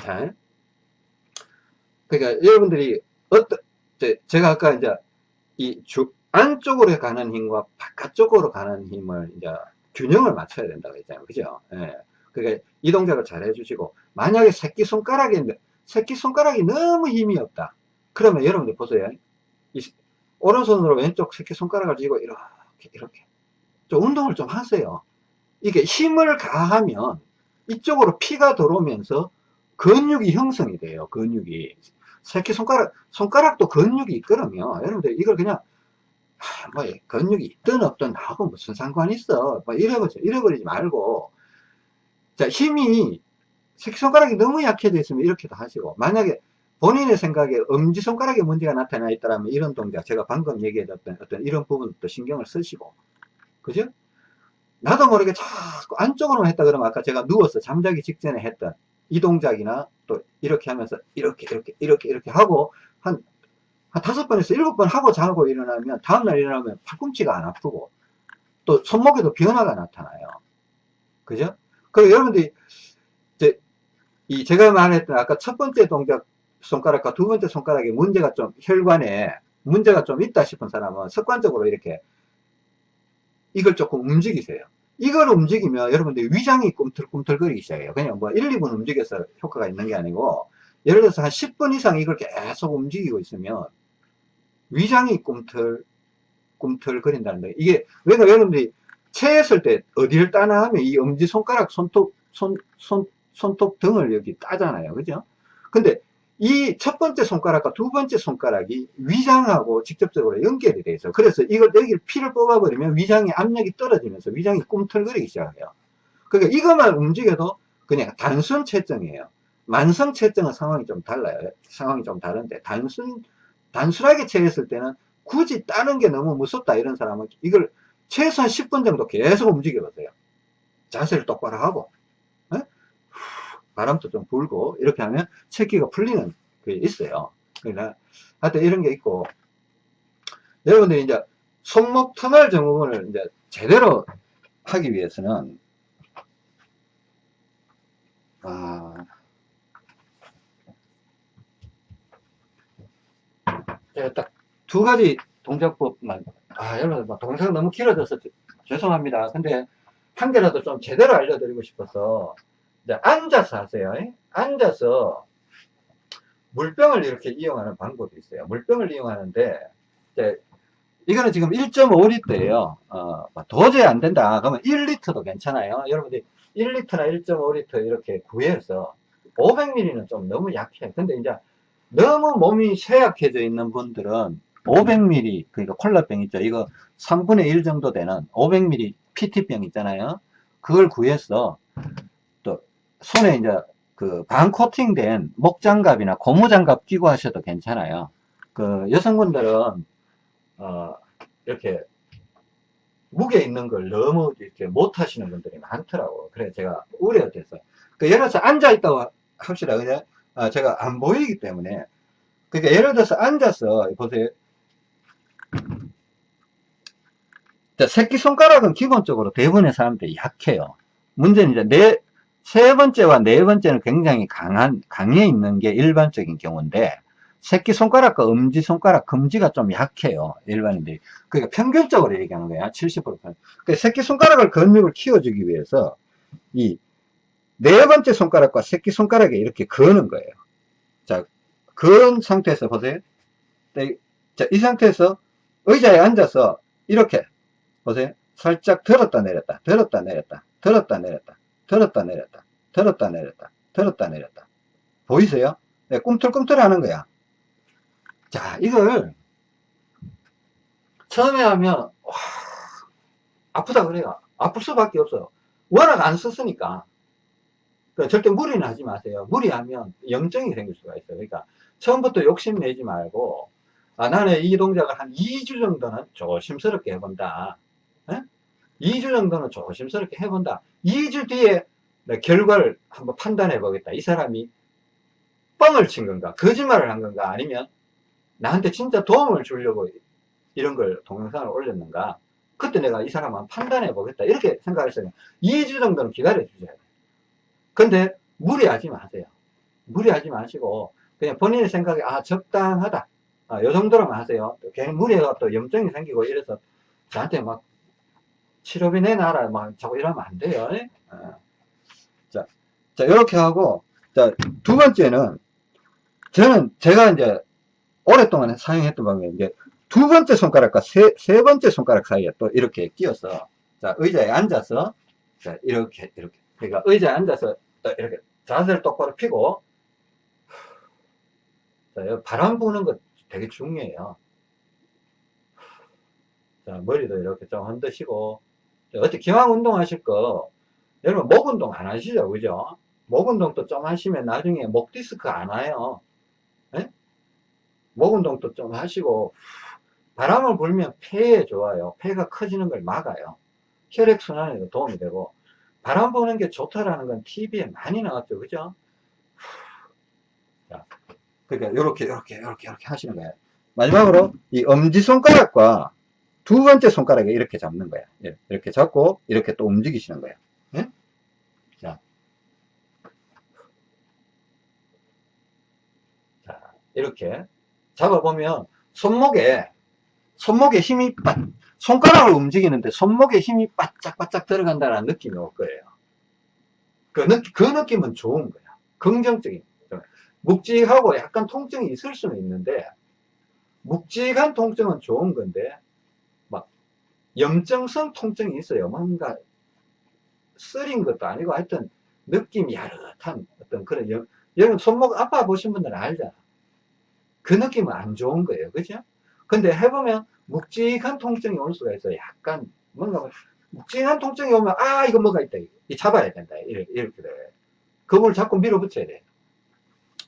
자, 그러니까 여러분들이 어떤, 제가 아까 이제 이 주, 안쪽으로 가는 힘과 바깥쪽으로 가는 힘을 이제 균형을 맞춰야 된다고 했잖아요. 그죠? 예. 그러니까 이 동작을 잘 해주시고, 만약에 새끼손가락이, 새끼손가락이 너무 힘이 없다. 그러면 여러분들 보세요. 이, 오른손으로 왼쪽 새끼손가락을 쥐고 이렇게, 이렇게. 좀 운동을 좀 하세요. 이게 힘을 가하면 이쪽으로 피가 들어오면서 근육이 형성이 돼요. 근육이. 새끼손가락, 손가락도 근육이 있거든요. 여러분들 이걸 그냥 뭐 근육이 있든 없든 나하고 무슨 상관이 있어 뭐 이래버리지, 이래버리지 말고 자 힘이 새끼손가락이 너무 약해져 있으면 이렇게도 하시고 만약에 본인의 생각에 엄지손가락에 문제가 나타나 있다면 이런 동작 제가 방금 얘기해줬던 어떤 이런 부분도 신경을 쓰시고 그죠? 나도 모르게 자꾸 안쪽으로 했다 그러면 아까 제가 누워서 잠자기 직전에 했던 이 동작이나 또 이렇게 하면서 이렇게 이렇게 이렇게 이렇게 하고 한, 한 다섯 번에서 일곱 번 하고 자고 일어나면 다음날 일어나면 팔꿈치가 안 아프고 또 손목에도 변화가 나타나요. 그죠? 그리고 여러분들이 이제 이 제가 말했던 아까 첫 번째 동작 손가락과 두 번째 손가락에 문제가 좀 혈관에 문제가 좀 있다 싶은 사람은 습관적으로 이렇게 이걸 조금 움직이세요. 이걸 움직이면 여러분들 위장이 꿈틀꿈틀거리기 시작해요. 그냥 뭐 1, 2분 움직여서 효과가 있는 게 아니고 예를 들어서 한 10분 이상 이걸 계속 움직이고 있으면 위장이 꿈틀 꿈틀거린다는 거예요. 이게 왜냐 여러분들이 체했을 때 어디를 따나 하면 이 엄지 손가락 손톱 손, 손, 손톱 등을 여기 따잖아요. 그죠? 근데 이 첫 번째 손가락과 두 번째 손가락이 위장하고 직접적으로 연결이 돼 있어요. 그래서 이걸 여기 피를 뽑아버리면 위장의 압력이 떨어지면서 위장이 꿈틀거리기 시작해요. 그러니까 이것만 움직여도 그냥 단순 채증이에요. 만성 채증은 상황이 좀 달라요. 상황이 좀 다른데 단순 단순하게 채했을 때는 굳이 따는 게 너무 무섭다 이런 사람은 이걸 최소한 10분 정도 계속 움직여 보세요. 자세를 똑바로 하고 에? 바람도 좀 불고 이렇게 하면 체기가 풀리는 게 있어요. 그러니까 하여튼 이런 게 있고 여러분들이 이제 손목 터널 증후군을 이제 제대로 하기 위해서는 아, 제가 딱 두 가지 동작법만 아 여러분 뭐 동작 너무 길어져서 죄송합니다. 근데 한 개라도 좀 제대로 알려드리고 싶어서 앉아서 하세요. 앉아서 물병을 이렇게 이용하는 방법이 있어요. 물병을 이용하는데 이거는 지금 1.5리터예요. 어, 뭐 도저히 안 된다. 그러면 1리터도 괜찮아요. 여러분들이 1리터나 1.5리터 이렇게 구해서 500ml는 좀 너무 약해. 근데 이제 너무 몸이 쇠약해져 있는 분들은 500ml 그러니까 콜라병 있죠. 이거 3분의 1 정도 되는 500ml PT병 있잖아요. 그걸 구해서 또 손에 이제 그 반 코팅된 목장갑이나 고무장갑 끼고 하셔도 괜찮아요. 그 여성분들은 어 이렇게 무게 있는 걸 너무 이렇게 못 하시는 분들이 많더라고. 그래 제가 우려돼서. 그 예를 들어서 앉아 있다고 합시다. 그냥 아, 제가 안 보이기 때문에. 그러니까 예를 들어서 앉아서 보세요. 자, 새끼손가락은 기본적으로 대부분의 사람들이 약해요. 문제는 이제 네, 세 번째와 네 번째는 굉장히 강한, 강해 있는 게 일반적인 경우인데, 새끼손가락과 엄지손가락, 금지가 좀 약해요. 일반인들이. 그러니까 평균적으로 얘기하는 거야. 70%. 그러니까 새끼손가락을 근육을 키워주기 위해서, 이, 네 번째 손가락과 새끼손가락에 이렇게 거는 거예요. 자, 그런 상태에서 보세요. 자, 이 상태에서 의자에 앉아서 이렇게 보세요. 살짝 들었다 내렸다, 들었다 내렸다, 들었다 내렸다, 들었다 내렸다, 들었다 내렸다, 들었다 내렸다. 보이세요? 네, 꿈틀꿈틀 하는 거야. 자, 이걸 처음에 하면 와, 아프다 그래요. 아플 수밖에 없어요. 워낙 안 썼으니까. 그러니까 절대 무리는 하지 마세요. 무리하면 염증이 생길 수가 있어요. 그러니까 처음부터 욕심내지 말고 아, 나는 이 동작을 한 2주 정도는 조심스럽게 해본다. 에? 2주 정도는 조심스럽게 해본다. 2주 뒤에 결과를 한번 판단해 보겠다. 이 사람이 뻥을 친 건가? 거짓말을 한 건가? 아니면 나한테 진짜 도움을 주려고 이런 걸 동영상을 올렸는가? 그때 내가 이 사람 한번 판단해 보겠다. 이렇게 생각했어요. 2주 정도는 기다려 주셔야 돼요. 근데 무리하지 마세요. 무리하지 마시고 그냥 본인의 생각에 아 적당하다. 아, 요 정도로만 하세요. 괜히 무리해가 또 염증이 생기고 이래서 저한테 막 치료비 내놔라 막 자꾸 이러면 안 돼요. 어. 자, 자 이렇게 하고 자 두 번째는 저는 제가 이제 오랫동안 사용했던 방법이 이제 두 번째 손가락과 세, 세 번째 손가락 사이에 또 이렇게 끼워서 자 의자에 앉아서 자 이렇게 이렇게 그러니까 의자에 앉아서 이렇게 자세를 똑바로 펴고 자 바람 부는 것 되게 중요해요. 자 머리도 이렇게 좀 흔드시고 어떻게 기왕 운동 하실 거 여러분 목 운동 안 하시죠? 그죠? 목 운동도 좀 하시면 나중에 목 디스크 안 와요. 네? 목 운동도 좀 하시고 바람을 불면 폐에 좋아요. 폐가 커지는 걸 막아요. 혈액순환에도 도움이 되고 바람 부는 게 좋다라는 건 TV에 많이 나왔죠. 그죠? 자, 그러니까 요렇게 요렇게 요렇게 이렇게 하시는 거예요. 마지막으로 이 엄지손가락과 두 번째 손가락에 이렇게 잡는 거야. 예, 이렇게 잡고 이렇게 또 움직이시는 거야. 예? 자. 자, 이렇게 잡아보면 손목에 손목에 힘이 빠, 손가락을 움직이는데 손목에 힘이 바짝바짝 들어간다는 느낌이 올 거예요. 그, 느, 그 느낌은 좋은 거야. 긍정적인. 묵직하고 약간 통증이 있을 수는 있는데 묵직한 통증은 좋은 건데 염증성 통증이 있어요. 뭔가 쓰린 것도 아니고 하여튼 느낌이 야릇한 어떤 그런 여, 여러분 손목 아파 보신 분들은 알잖아. 그 느낌은 안 좋은 거예요. 그죠? 근데 해보면 묵직한 통증이 올 수가 있어요. 약간 뭔가 묵직한 통증이 오면, 아, 이거 뭐가 있다. 이 잡아야 된다. 이렇게, 이렇게 돼. 그걸 자꾸 밀어붙여야 돼.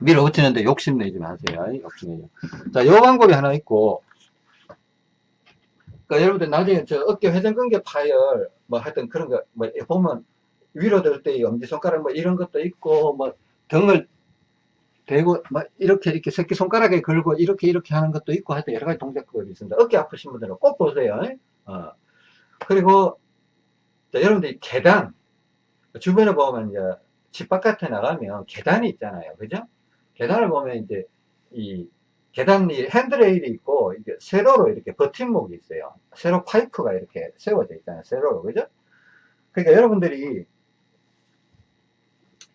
밀어붙이는데 욕심내지 마세요. 욕심내지. 자, 요 방법이 하나 있고, 그러니까 여러분들 나중에 저 어깨 회전근개 파열, 뭐 하여튼 그런 거, 뭐 보면 위로 들 때 엄지손가락 뭐 이런 것도 있고, 뭐 등을 대고, 막 이렇게 이렇게 새끼손가락에 걸고 이렇게 이렇게 하는 것도 있고 하여튼 여러 가지 동작법이 있습니다. 어깨 아프신 분들은 꼭 보세요. 어. 그리고, 자, 여러분들 계단, 주변에 보면 이제 집 바깥에 나가면 계단이 있잖아요. 그죠? 계단을 보면 이제 이 계단이 핸드레일이 있고 이게 세로로 이렇게 버팀목이 있어요. 세로 파이프가 이렇게 세워져 있잖아요. 세로로 그죠? 그러니까 여러분들이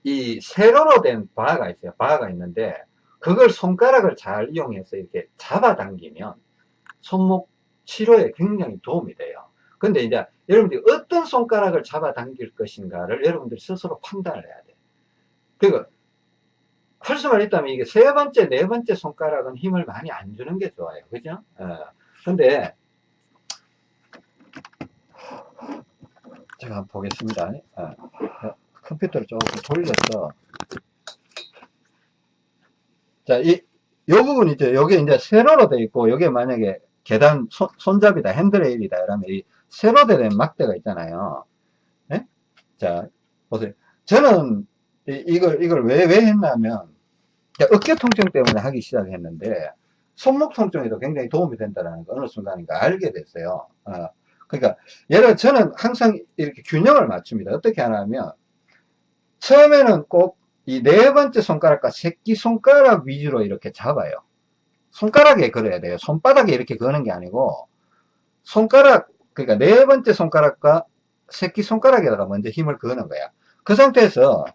이 세로로 된 바가 있어요. 바가 있는데 그걸 손가락을 잘 이용해서 이렇게 잡아당기면 손목 치료에 굉장히 도움이 돼요. 근데 이제 여러분들이 어떤 손가락을 잡아당길 것인가를 여러분들이 스스로 판단을 해야 돼요. 그러니까 할 수만 있다면 이게 세 번째, 네 번째 손가락은 힘을 많이 안 주는 게 좋아요. 그죠? 어. 근데, 제가 한번 보겠습니다. 어. 컴퓨터를 조금 돌려서. 자, 이, 요 부분 이제, 요게 이제 세로로 돼 있고, 요게 만약에 계단 손, 손잡이다, 핸드레일이다, 이러면 이 세로 된 막대가 있잖아요. 네? 자, 보세요. 저는 이, 이걸, 이걸 왜, 왜 했냐면, 어깨 통증 때문에 하기 시작했는데, 손목 통증에도 굉장히 도움이 된다는 거 어느 순간인가 알게 됐어요. 어, 그러니까, 예를 저는 항상 이렇게 균형을 맞춥니다. 어떻게 하냐면, 처음에는 꼭 이 네 번째 손가락과 새끼 손가락 위주로 이렇게 잡아요. 손가락에 걸어야 돼요. 손바닥에 이렇게 거는 게 아니고, 손가락, 그러니까 네 번째 손가락과 새끼 손가락에다가 먼저 힘을 거는 거야. 그 상태에서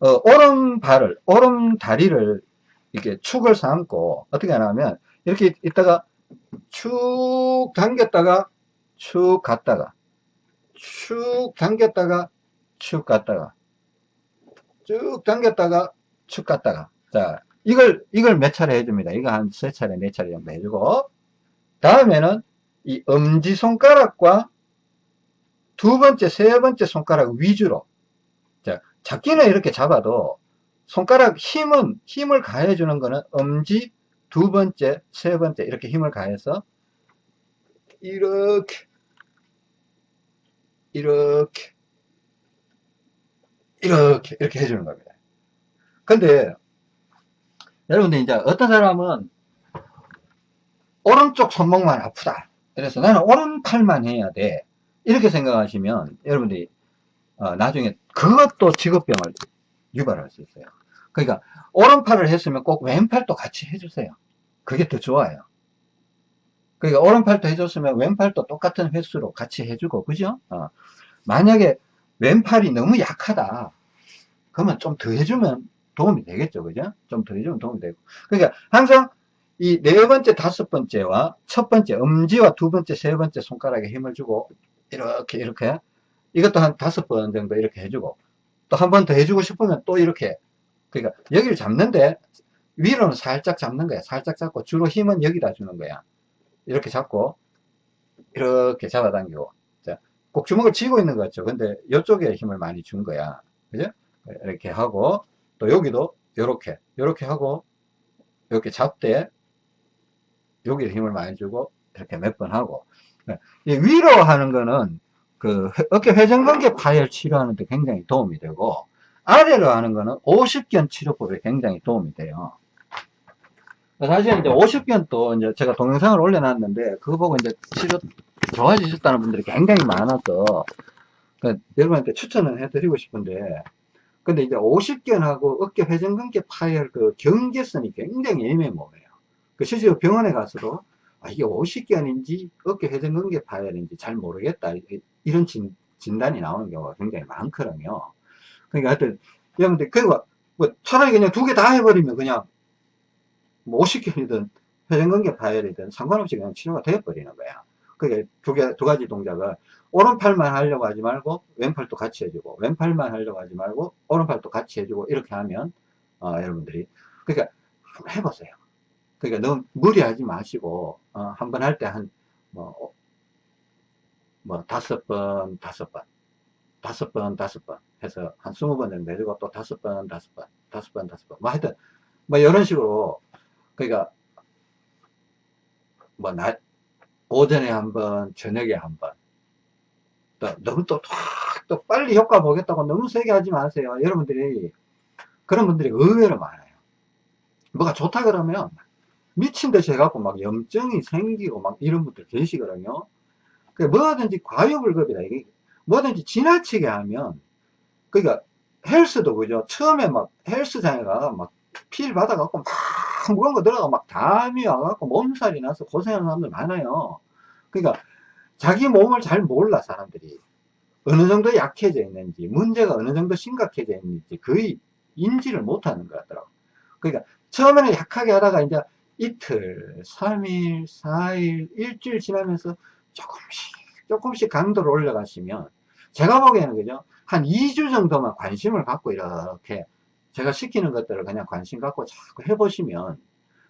어, 오른발을, 오른다리를 이렇게 축을 삼고 어떻게 하냐면 이렇게 있다가 축 당겼다가 축 갔다가 축 당겼다가 축 갔다가 쭉 당겼다가 축 갔다가. 자 이걸 이걸 몇 차례 해줍니다. 이거 한 세 차례 네 차례 정도 해주고 다음에는 이 엄지손가락과 두 번째 세 번째 손가락 위주로 잡기는 이렇게 잡아도 손가락 힘은 힘을 가해 주는 거는 엄지 두 번째 세 번째 이렇게 힘을 가해서 이렇게 이렇게 이렇게 이렇게 해주는 겁니다. 근데 여러분들 이제 어떤 사람은 오른쪽 손목만 아프다. 그래서 나는 오른팔만 해야 돼. 이렇게 생각하시면 여러분들이 어, 나중에 그것도 직업병을 유발할 수 있어요. 그러니까 오른팔을 했으면 꼭 왼팔도 같이 해주세요. 그게 더 좋아요. 그러니까 오른팔도 해줬으면 왼팔도 똑같은 횟수로 같이 해주고 그죠? 어. 만약에 왼팔이 너무 약하다 그러면 좀 더 해주면 도움이 되겠죠 그죠? 좀 더 해주면 도움이 되고 그러니까 항상 이 네 번째 다섯 번째와 첫 번째 엄지와 두 번째 세 번째 손가락에 힘을 주고 이렇게 이렇게 이것도 한 다섯 번 정도 이렇게 해주고 또 한 번 더 해주고 싶으면 또 이렇게 그러니까 여기를 잡는데 위로는 살짝 잡는 거야. 살짝 잡고 주로 힘은 여기다 주는 거야. 이렇게 잡고 이렇게 잡아당기고. 자, 꼭 주먹을 쥐고 있는 것 같죠. 근데 이쪽에 힘을 많이 준 거야. 그죠? 이렇게 하고 또 여기도 이렇게 이렇게 하고 이렇게 잡되 여기에 힘을 많이 주고 이렇게 몇 번 하고. 위로 하는 거는 그 어깨 회전근개 파열 치료하는데 굉장히 도움이 되고 아래로 하는 거는 50견 치료법에 굉장히 도움이 돼요. 사실 이제 50견 또 이제 제가 동영상을 올려놨는데 그거 보고 이제 치료 좋아지셨다는 분들이 굉장히 많아서 그 여러분한테 추천을 해드리고 싶은데 근데 이제 50견하고 어깨 회전근개 파열 그 경계선이 굉장히 애매모호해요. 그 실제로 병원에 가서도 아, 이게 50견인지 어깨 회전근개 파열인지 잘 모르겠다. 이런 진, 진단이 나오는 경우가 굉장히 많거든요. 그러니까 하여튼, 여러분들, 그리고 뭐 차라리 그냥 두 개 다 해버리면 그냥 뭐 50견이든 회전근개 파열이든 상관없이 그냥 치료가 되어버리는 거야. 그게 두 개, 두 가지 동작을 오른팔만 하려고 하지 말고 왼팔도 같이 해주고 왼팔만 하려고 하지 말고 오른팔도 같이 해주고 이렇게 하면 어, 여러분들이 그러니까 해보세요. 그러니까 너무 무리하지 마시고 어, 한번 할 때 한 뭐 뭐 다섯 번, 다섯 번, 다섯 번, 다섯 번 해서 한 스무 번 정도 해주고 또 다섯 번, 다섯 번, 다섯 번, 다섯 번. 뭐 하여튼 뭐 이런 식으로 그러니까 뭐 낮, 오전에 한 번, 저녁에 한 번. 또 너무 또, 또 빨리 효과 보겠다고 너무 세게 하지 마세요. 여러분들이 그런 분들이 의외로 많아요. 뭐가 좋다 그러면 미친 듯이 해갖고 막 염증이 생기고 막 이런 분들 계시거든요. 그 뭐든지 과유불급이다. 이게 뭐든지 지나치게 하면 그러니까 헬스도 그죠. 처음에 막 헬스장에 가서 막필 받아갖고 막 무거운 거 들어가 막 담이 와갖고 몸살이 나서 고생하는 사람들 많아요. 그러니까 자기 몸을 잘 몰라 사람들이 어느 정도 약해져 있는지 문제가 어느 정도 심각해져 있는지 거의 인지를 못하는 것 같더라고. 그러니까 처음에는 약하게 하다가 이제 이틀, 3일, 4일, 일주일 지나면서 조금씩. 조금씩 강도를 올려가시면 제가 보기에는 그죠? 한 2주 정도만 관심을 갖고 이렇게 제가 시키는 것들을 그냥 관심 갖고 자꾸 해보시면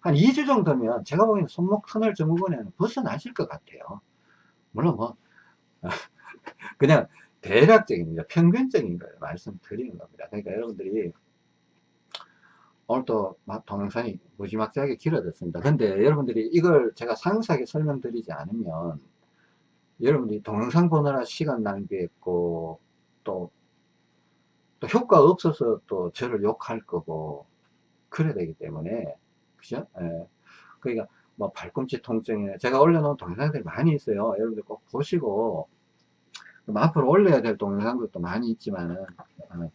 한 2주 정도면 제가 보기에는 손목 터널 증후군에는 벗어나실 것 같아요. 물론 뭐 그냥 대략적인 평균적인 걸 말씀드리는 겁니다. 그러니까 여러분들이 오늘 또 동영상이 무지막지하게 길어졌습니다. 근데 여러분들이 이걸 제가 상세하게 설명드리지 않으면 여러분들이 동영상 보느라 시간 낭비했고 또, 또 효과 없어서 또 저를 욕할 거고 그래야 되기 때문에 그죠? 예. 그러니까 뭐 발꿈치 통증이나 제가 올려놓은 동영상들이 많이 있어요 여러분들 꼭 보시고 앞으로 올려야 될 동영상들도 많이 있지만은 어,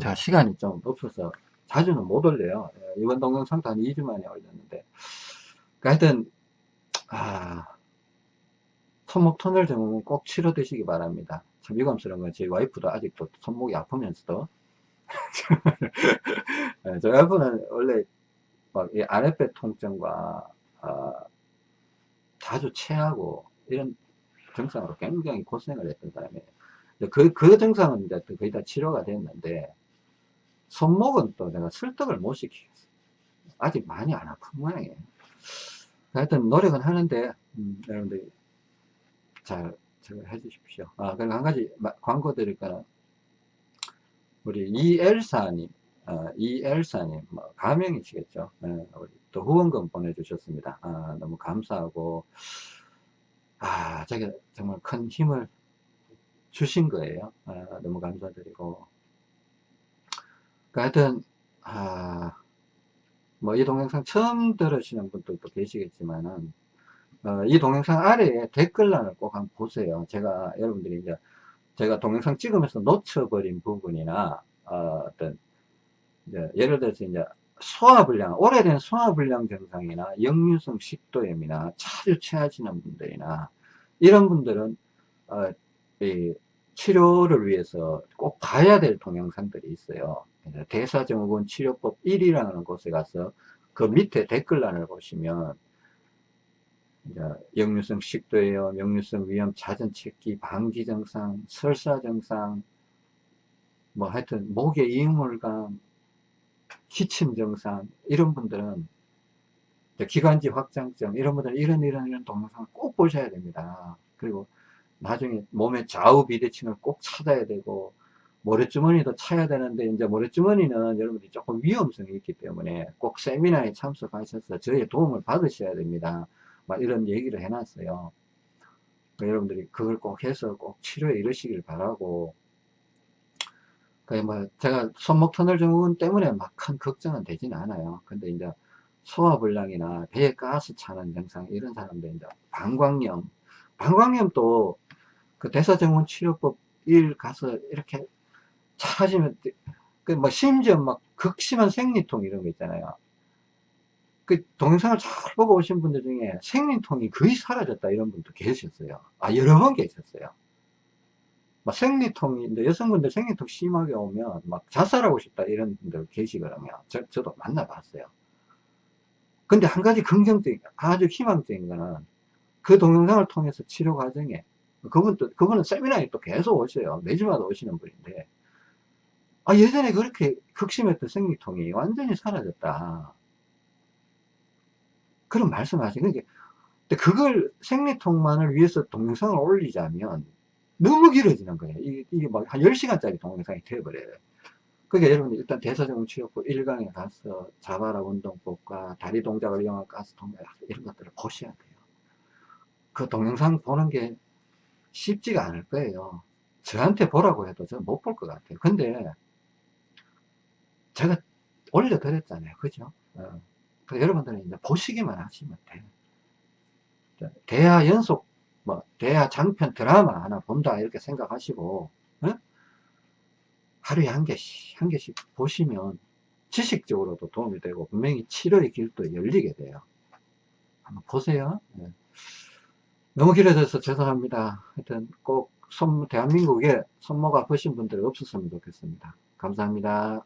제가 시간이 좀 없어서 자주는 못 올려요 예, 이번 동영상도 한 2주 만에 올렸는데 그러니까 하여튼 아 손목 터널 증후군 꼭 치료 되시기 바랍니다. 참 유감스러운 건 저희 와이프도 아직도 손목이 아프면서도 네, 저희 와이프는 원래 막 이 아랫배 통증과 어, 자주 체하고 이런 증상으로 굉장히 고생을 했던 사람이에요. 그, 그 증상은 이제 거의 다 치료가 됐는데 손목은 또 내가 설득을 못 시키겠어요. 아직 많이 안 아픈 모양이에요. 하여튼 노력은 하는데 음, 여러분들 잘, 잘 해 주십시오. 아, 그리고 한 가지 광고 드릴까는 우리 이엘사님, 어, 이엘사님, 뭐, 가명이시겠죠. 네, 우리 또 후원금 보내주셨습니다. 아, 너무 감사하고, 아, 제가 정말 큰 힘을 주신 거예요. 아, 너무 감사드리고. 그 하여튼, 아, 뭐, 이 동영상 처음 들으시는 분들도 계시겠지만은, 어, 이 동영상 아래에 댓글란을 꼭 한번 보세요. 제가 여러분들이 이제 제가 동영상 찍으면서 놓쳐버린 부분이나 어, 떤 예를 들어서 이제 소화불량, 오래된 소화불량 증상이나 역류성 식도염이나 자주 체하시는 분들이나 이런 분들은 어, 치료를 위해서 꼭 봐야 될 동영상들이 있어요. 대사증후군 치료법 1이라는 곳에 가서 그 밑에 댓글란을 보시면 역류성 식도염, 역류성 위염, 잦은 체기, 방기 증상, 설사 증상, 뭐 하여튼 목의 이물감, 기침 증상 이런 분들은 기관지 확장증 이런 분들은 이런 이런 이런 동영상을 꼭 보셔야 됩니다. 그리고 나중에 몸의 좌우 비대칭을 꼭 찾아야 되고 모래주머니도 차야 되는데 이제 모래주머니는 여러분들이 조금 위험성이 있기 때문에 꼭 세미나에 참석하셔서 저의 도움을 받으셔야 됩니다. 막 이런 얘기를 해놨어요. 그러니까 여러분들이 그걸 꼭 해서 꼭 치료에 이르시길 바라고 뭐 제가 손목 터널 증후군 때문에 막 큰 걱정은 되진 않아요. 근데 이제 소화불량이나 배에 가스 차는 증상 이런 사람들 이제 방광염 방광염도 그 대사증후군 치료법 1 가서 이렇게 찾으면 그 뭐 심지어 막 극심한 생리통 이런 거 있잖아요. 그 동영상을 잘 보고 오신 분들 중에 생리통이 거의 사라졌다 이런 분도 계셨어요. 아 여러 번 계셨어요. 막 생리통인데 여성분들 생리통 심하게 오면 막 자살하고 싶다 이런 분들 계시거든요. 저, 저도 만나봤어요. 근데 한 가지 긍정적인 아주 희망적인 거는 그 동영상을 통해서 치료 과정에 그분도 그분은 세미나에 또 계속 오셔요. 매주마다 오시는 분인데 아 예전에 그렇게 극심했던 생리통이 완전히 사라졌다. 그런 말씀하시는 게 근데 그걸 생리통만을 위해서 동영상을 올리자면 너무 길어지는 거예요. 이게, 이게 막 한 10시간짜리 동영상이 되어버려요. 그러니까 여러분 일단 대사증 치료법 1강에 가서 자바라 운동법과 다리 동작을 이용한 가스 동작 이런 것들을 보셔야 돼요. 그 동영상 보는 게 쉽지가 않을 거예요. 저한테 보라고 해도 저는 못 볼 것 같아요. 근데 제가 올려드렸잖아요. 그죠? 어. 그 여러분들은 이제 보시기만 하시면 돼요. 대하 연속, 뭐, 대하 장편 드라마 하나 본다, 이렇게 생각하시고, 어? 하루에 한 개씩, 한 개씩 보시면 지식적으로도 도움이 되고, 분명히 치료의 길도 열리게 돼요. 한번 보세요. 네. 너무 길어져서 죄송합니다. 하여튼 꼭 손, 대한민국에 손목 아프신 분들 없었으면 좋겠습니다. 감사합니다.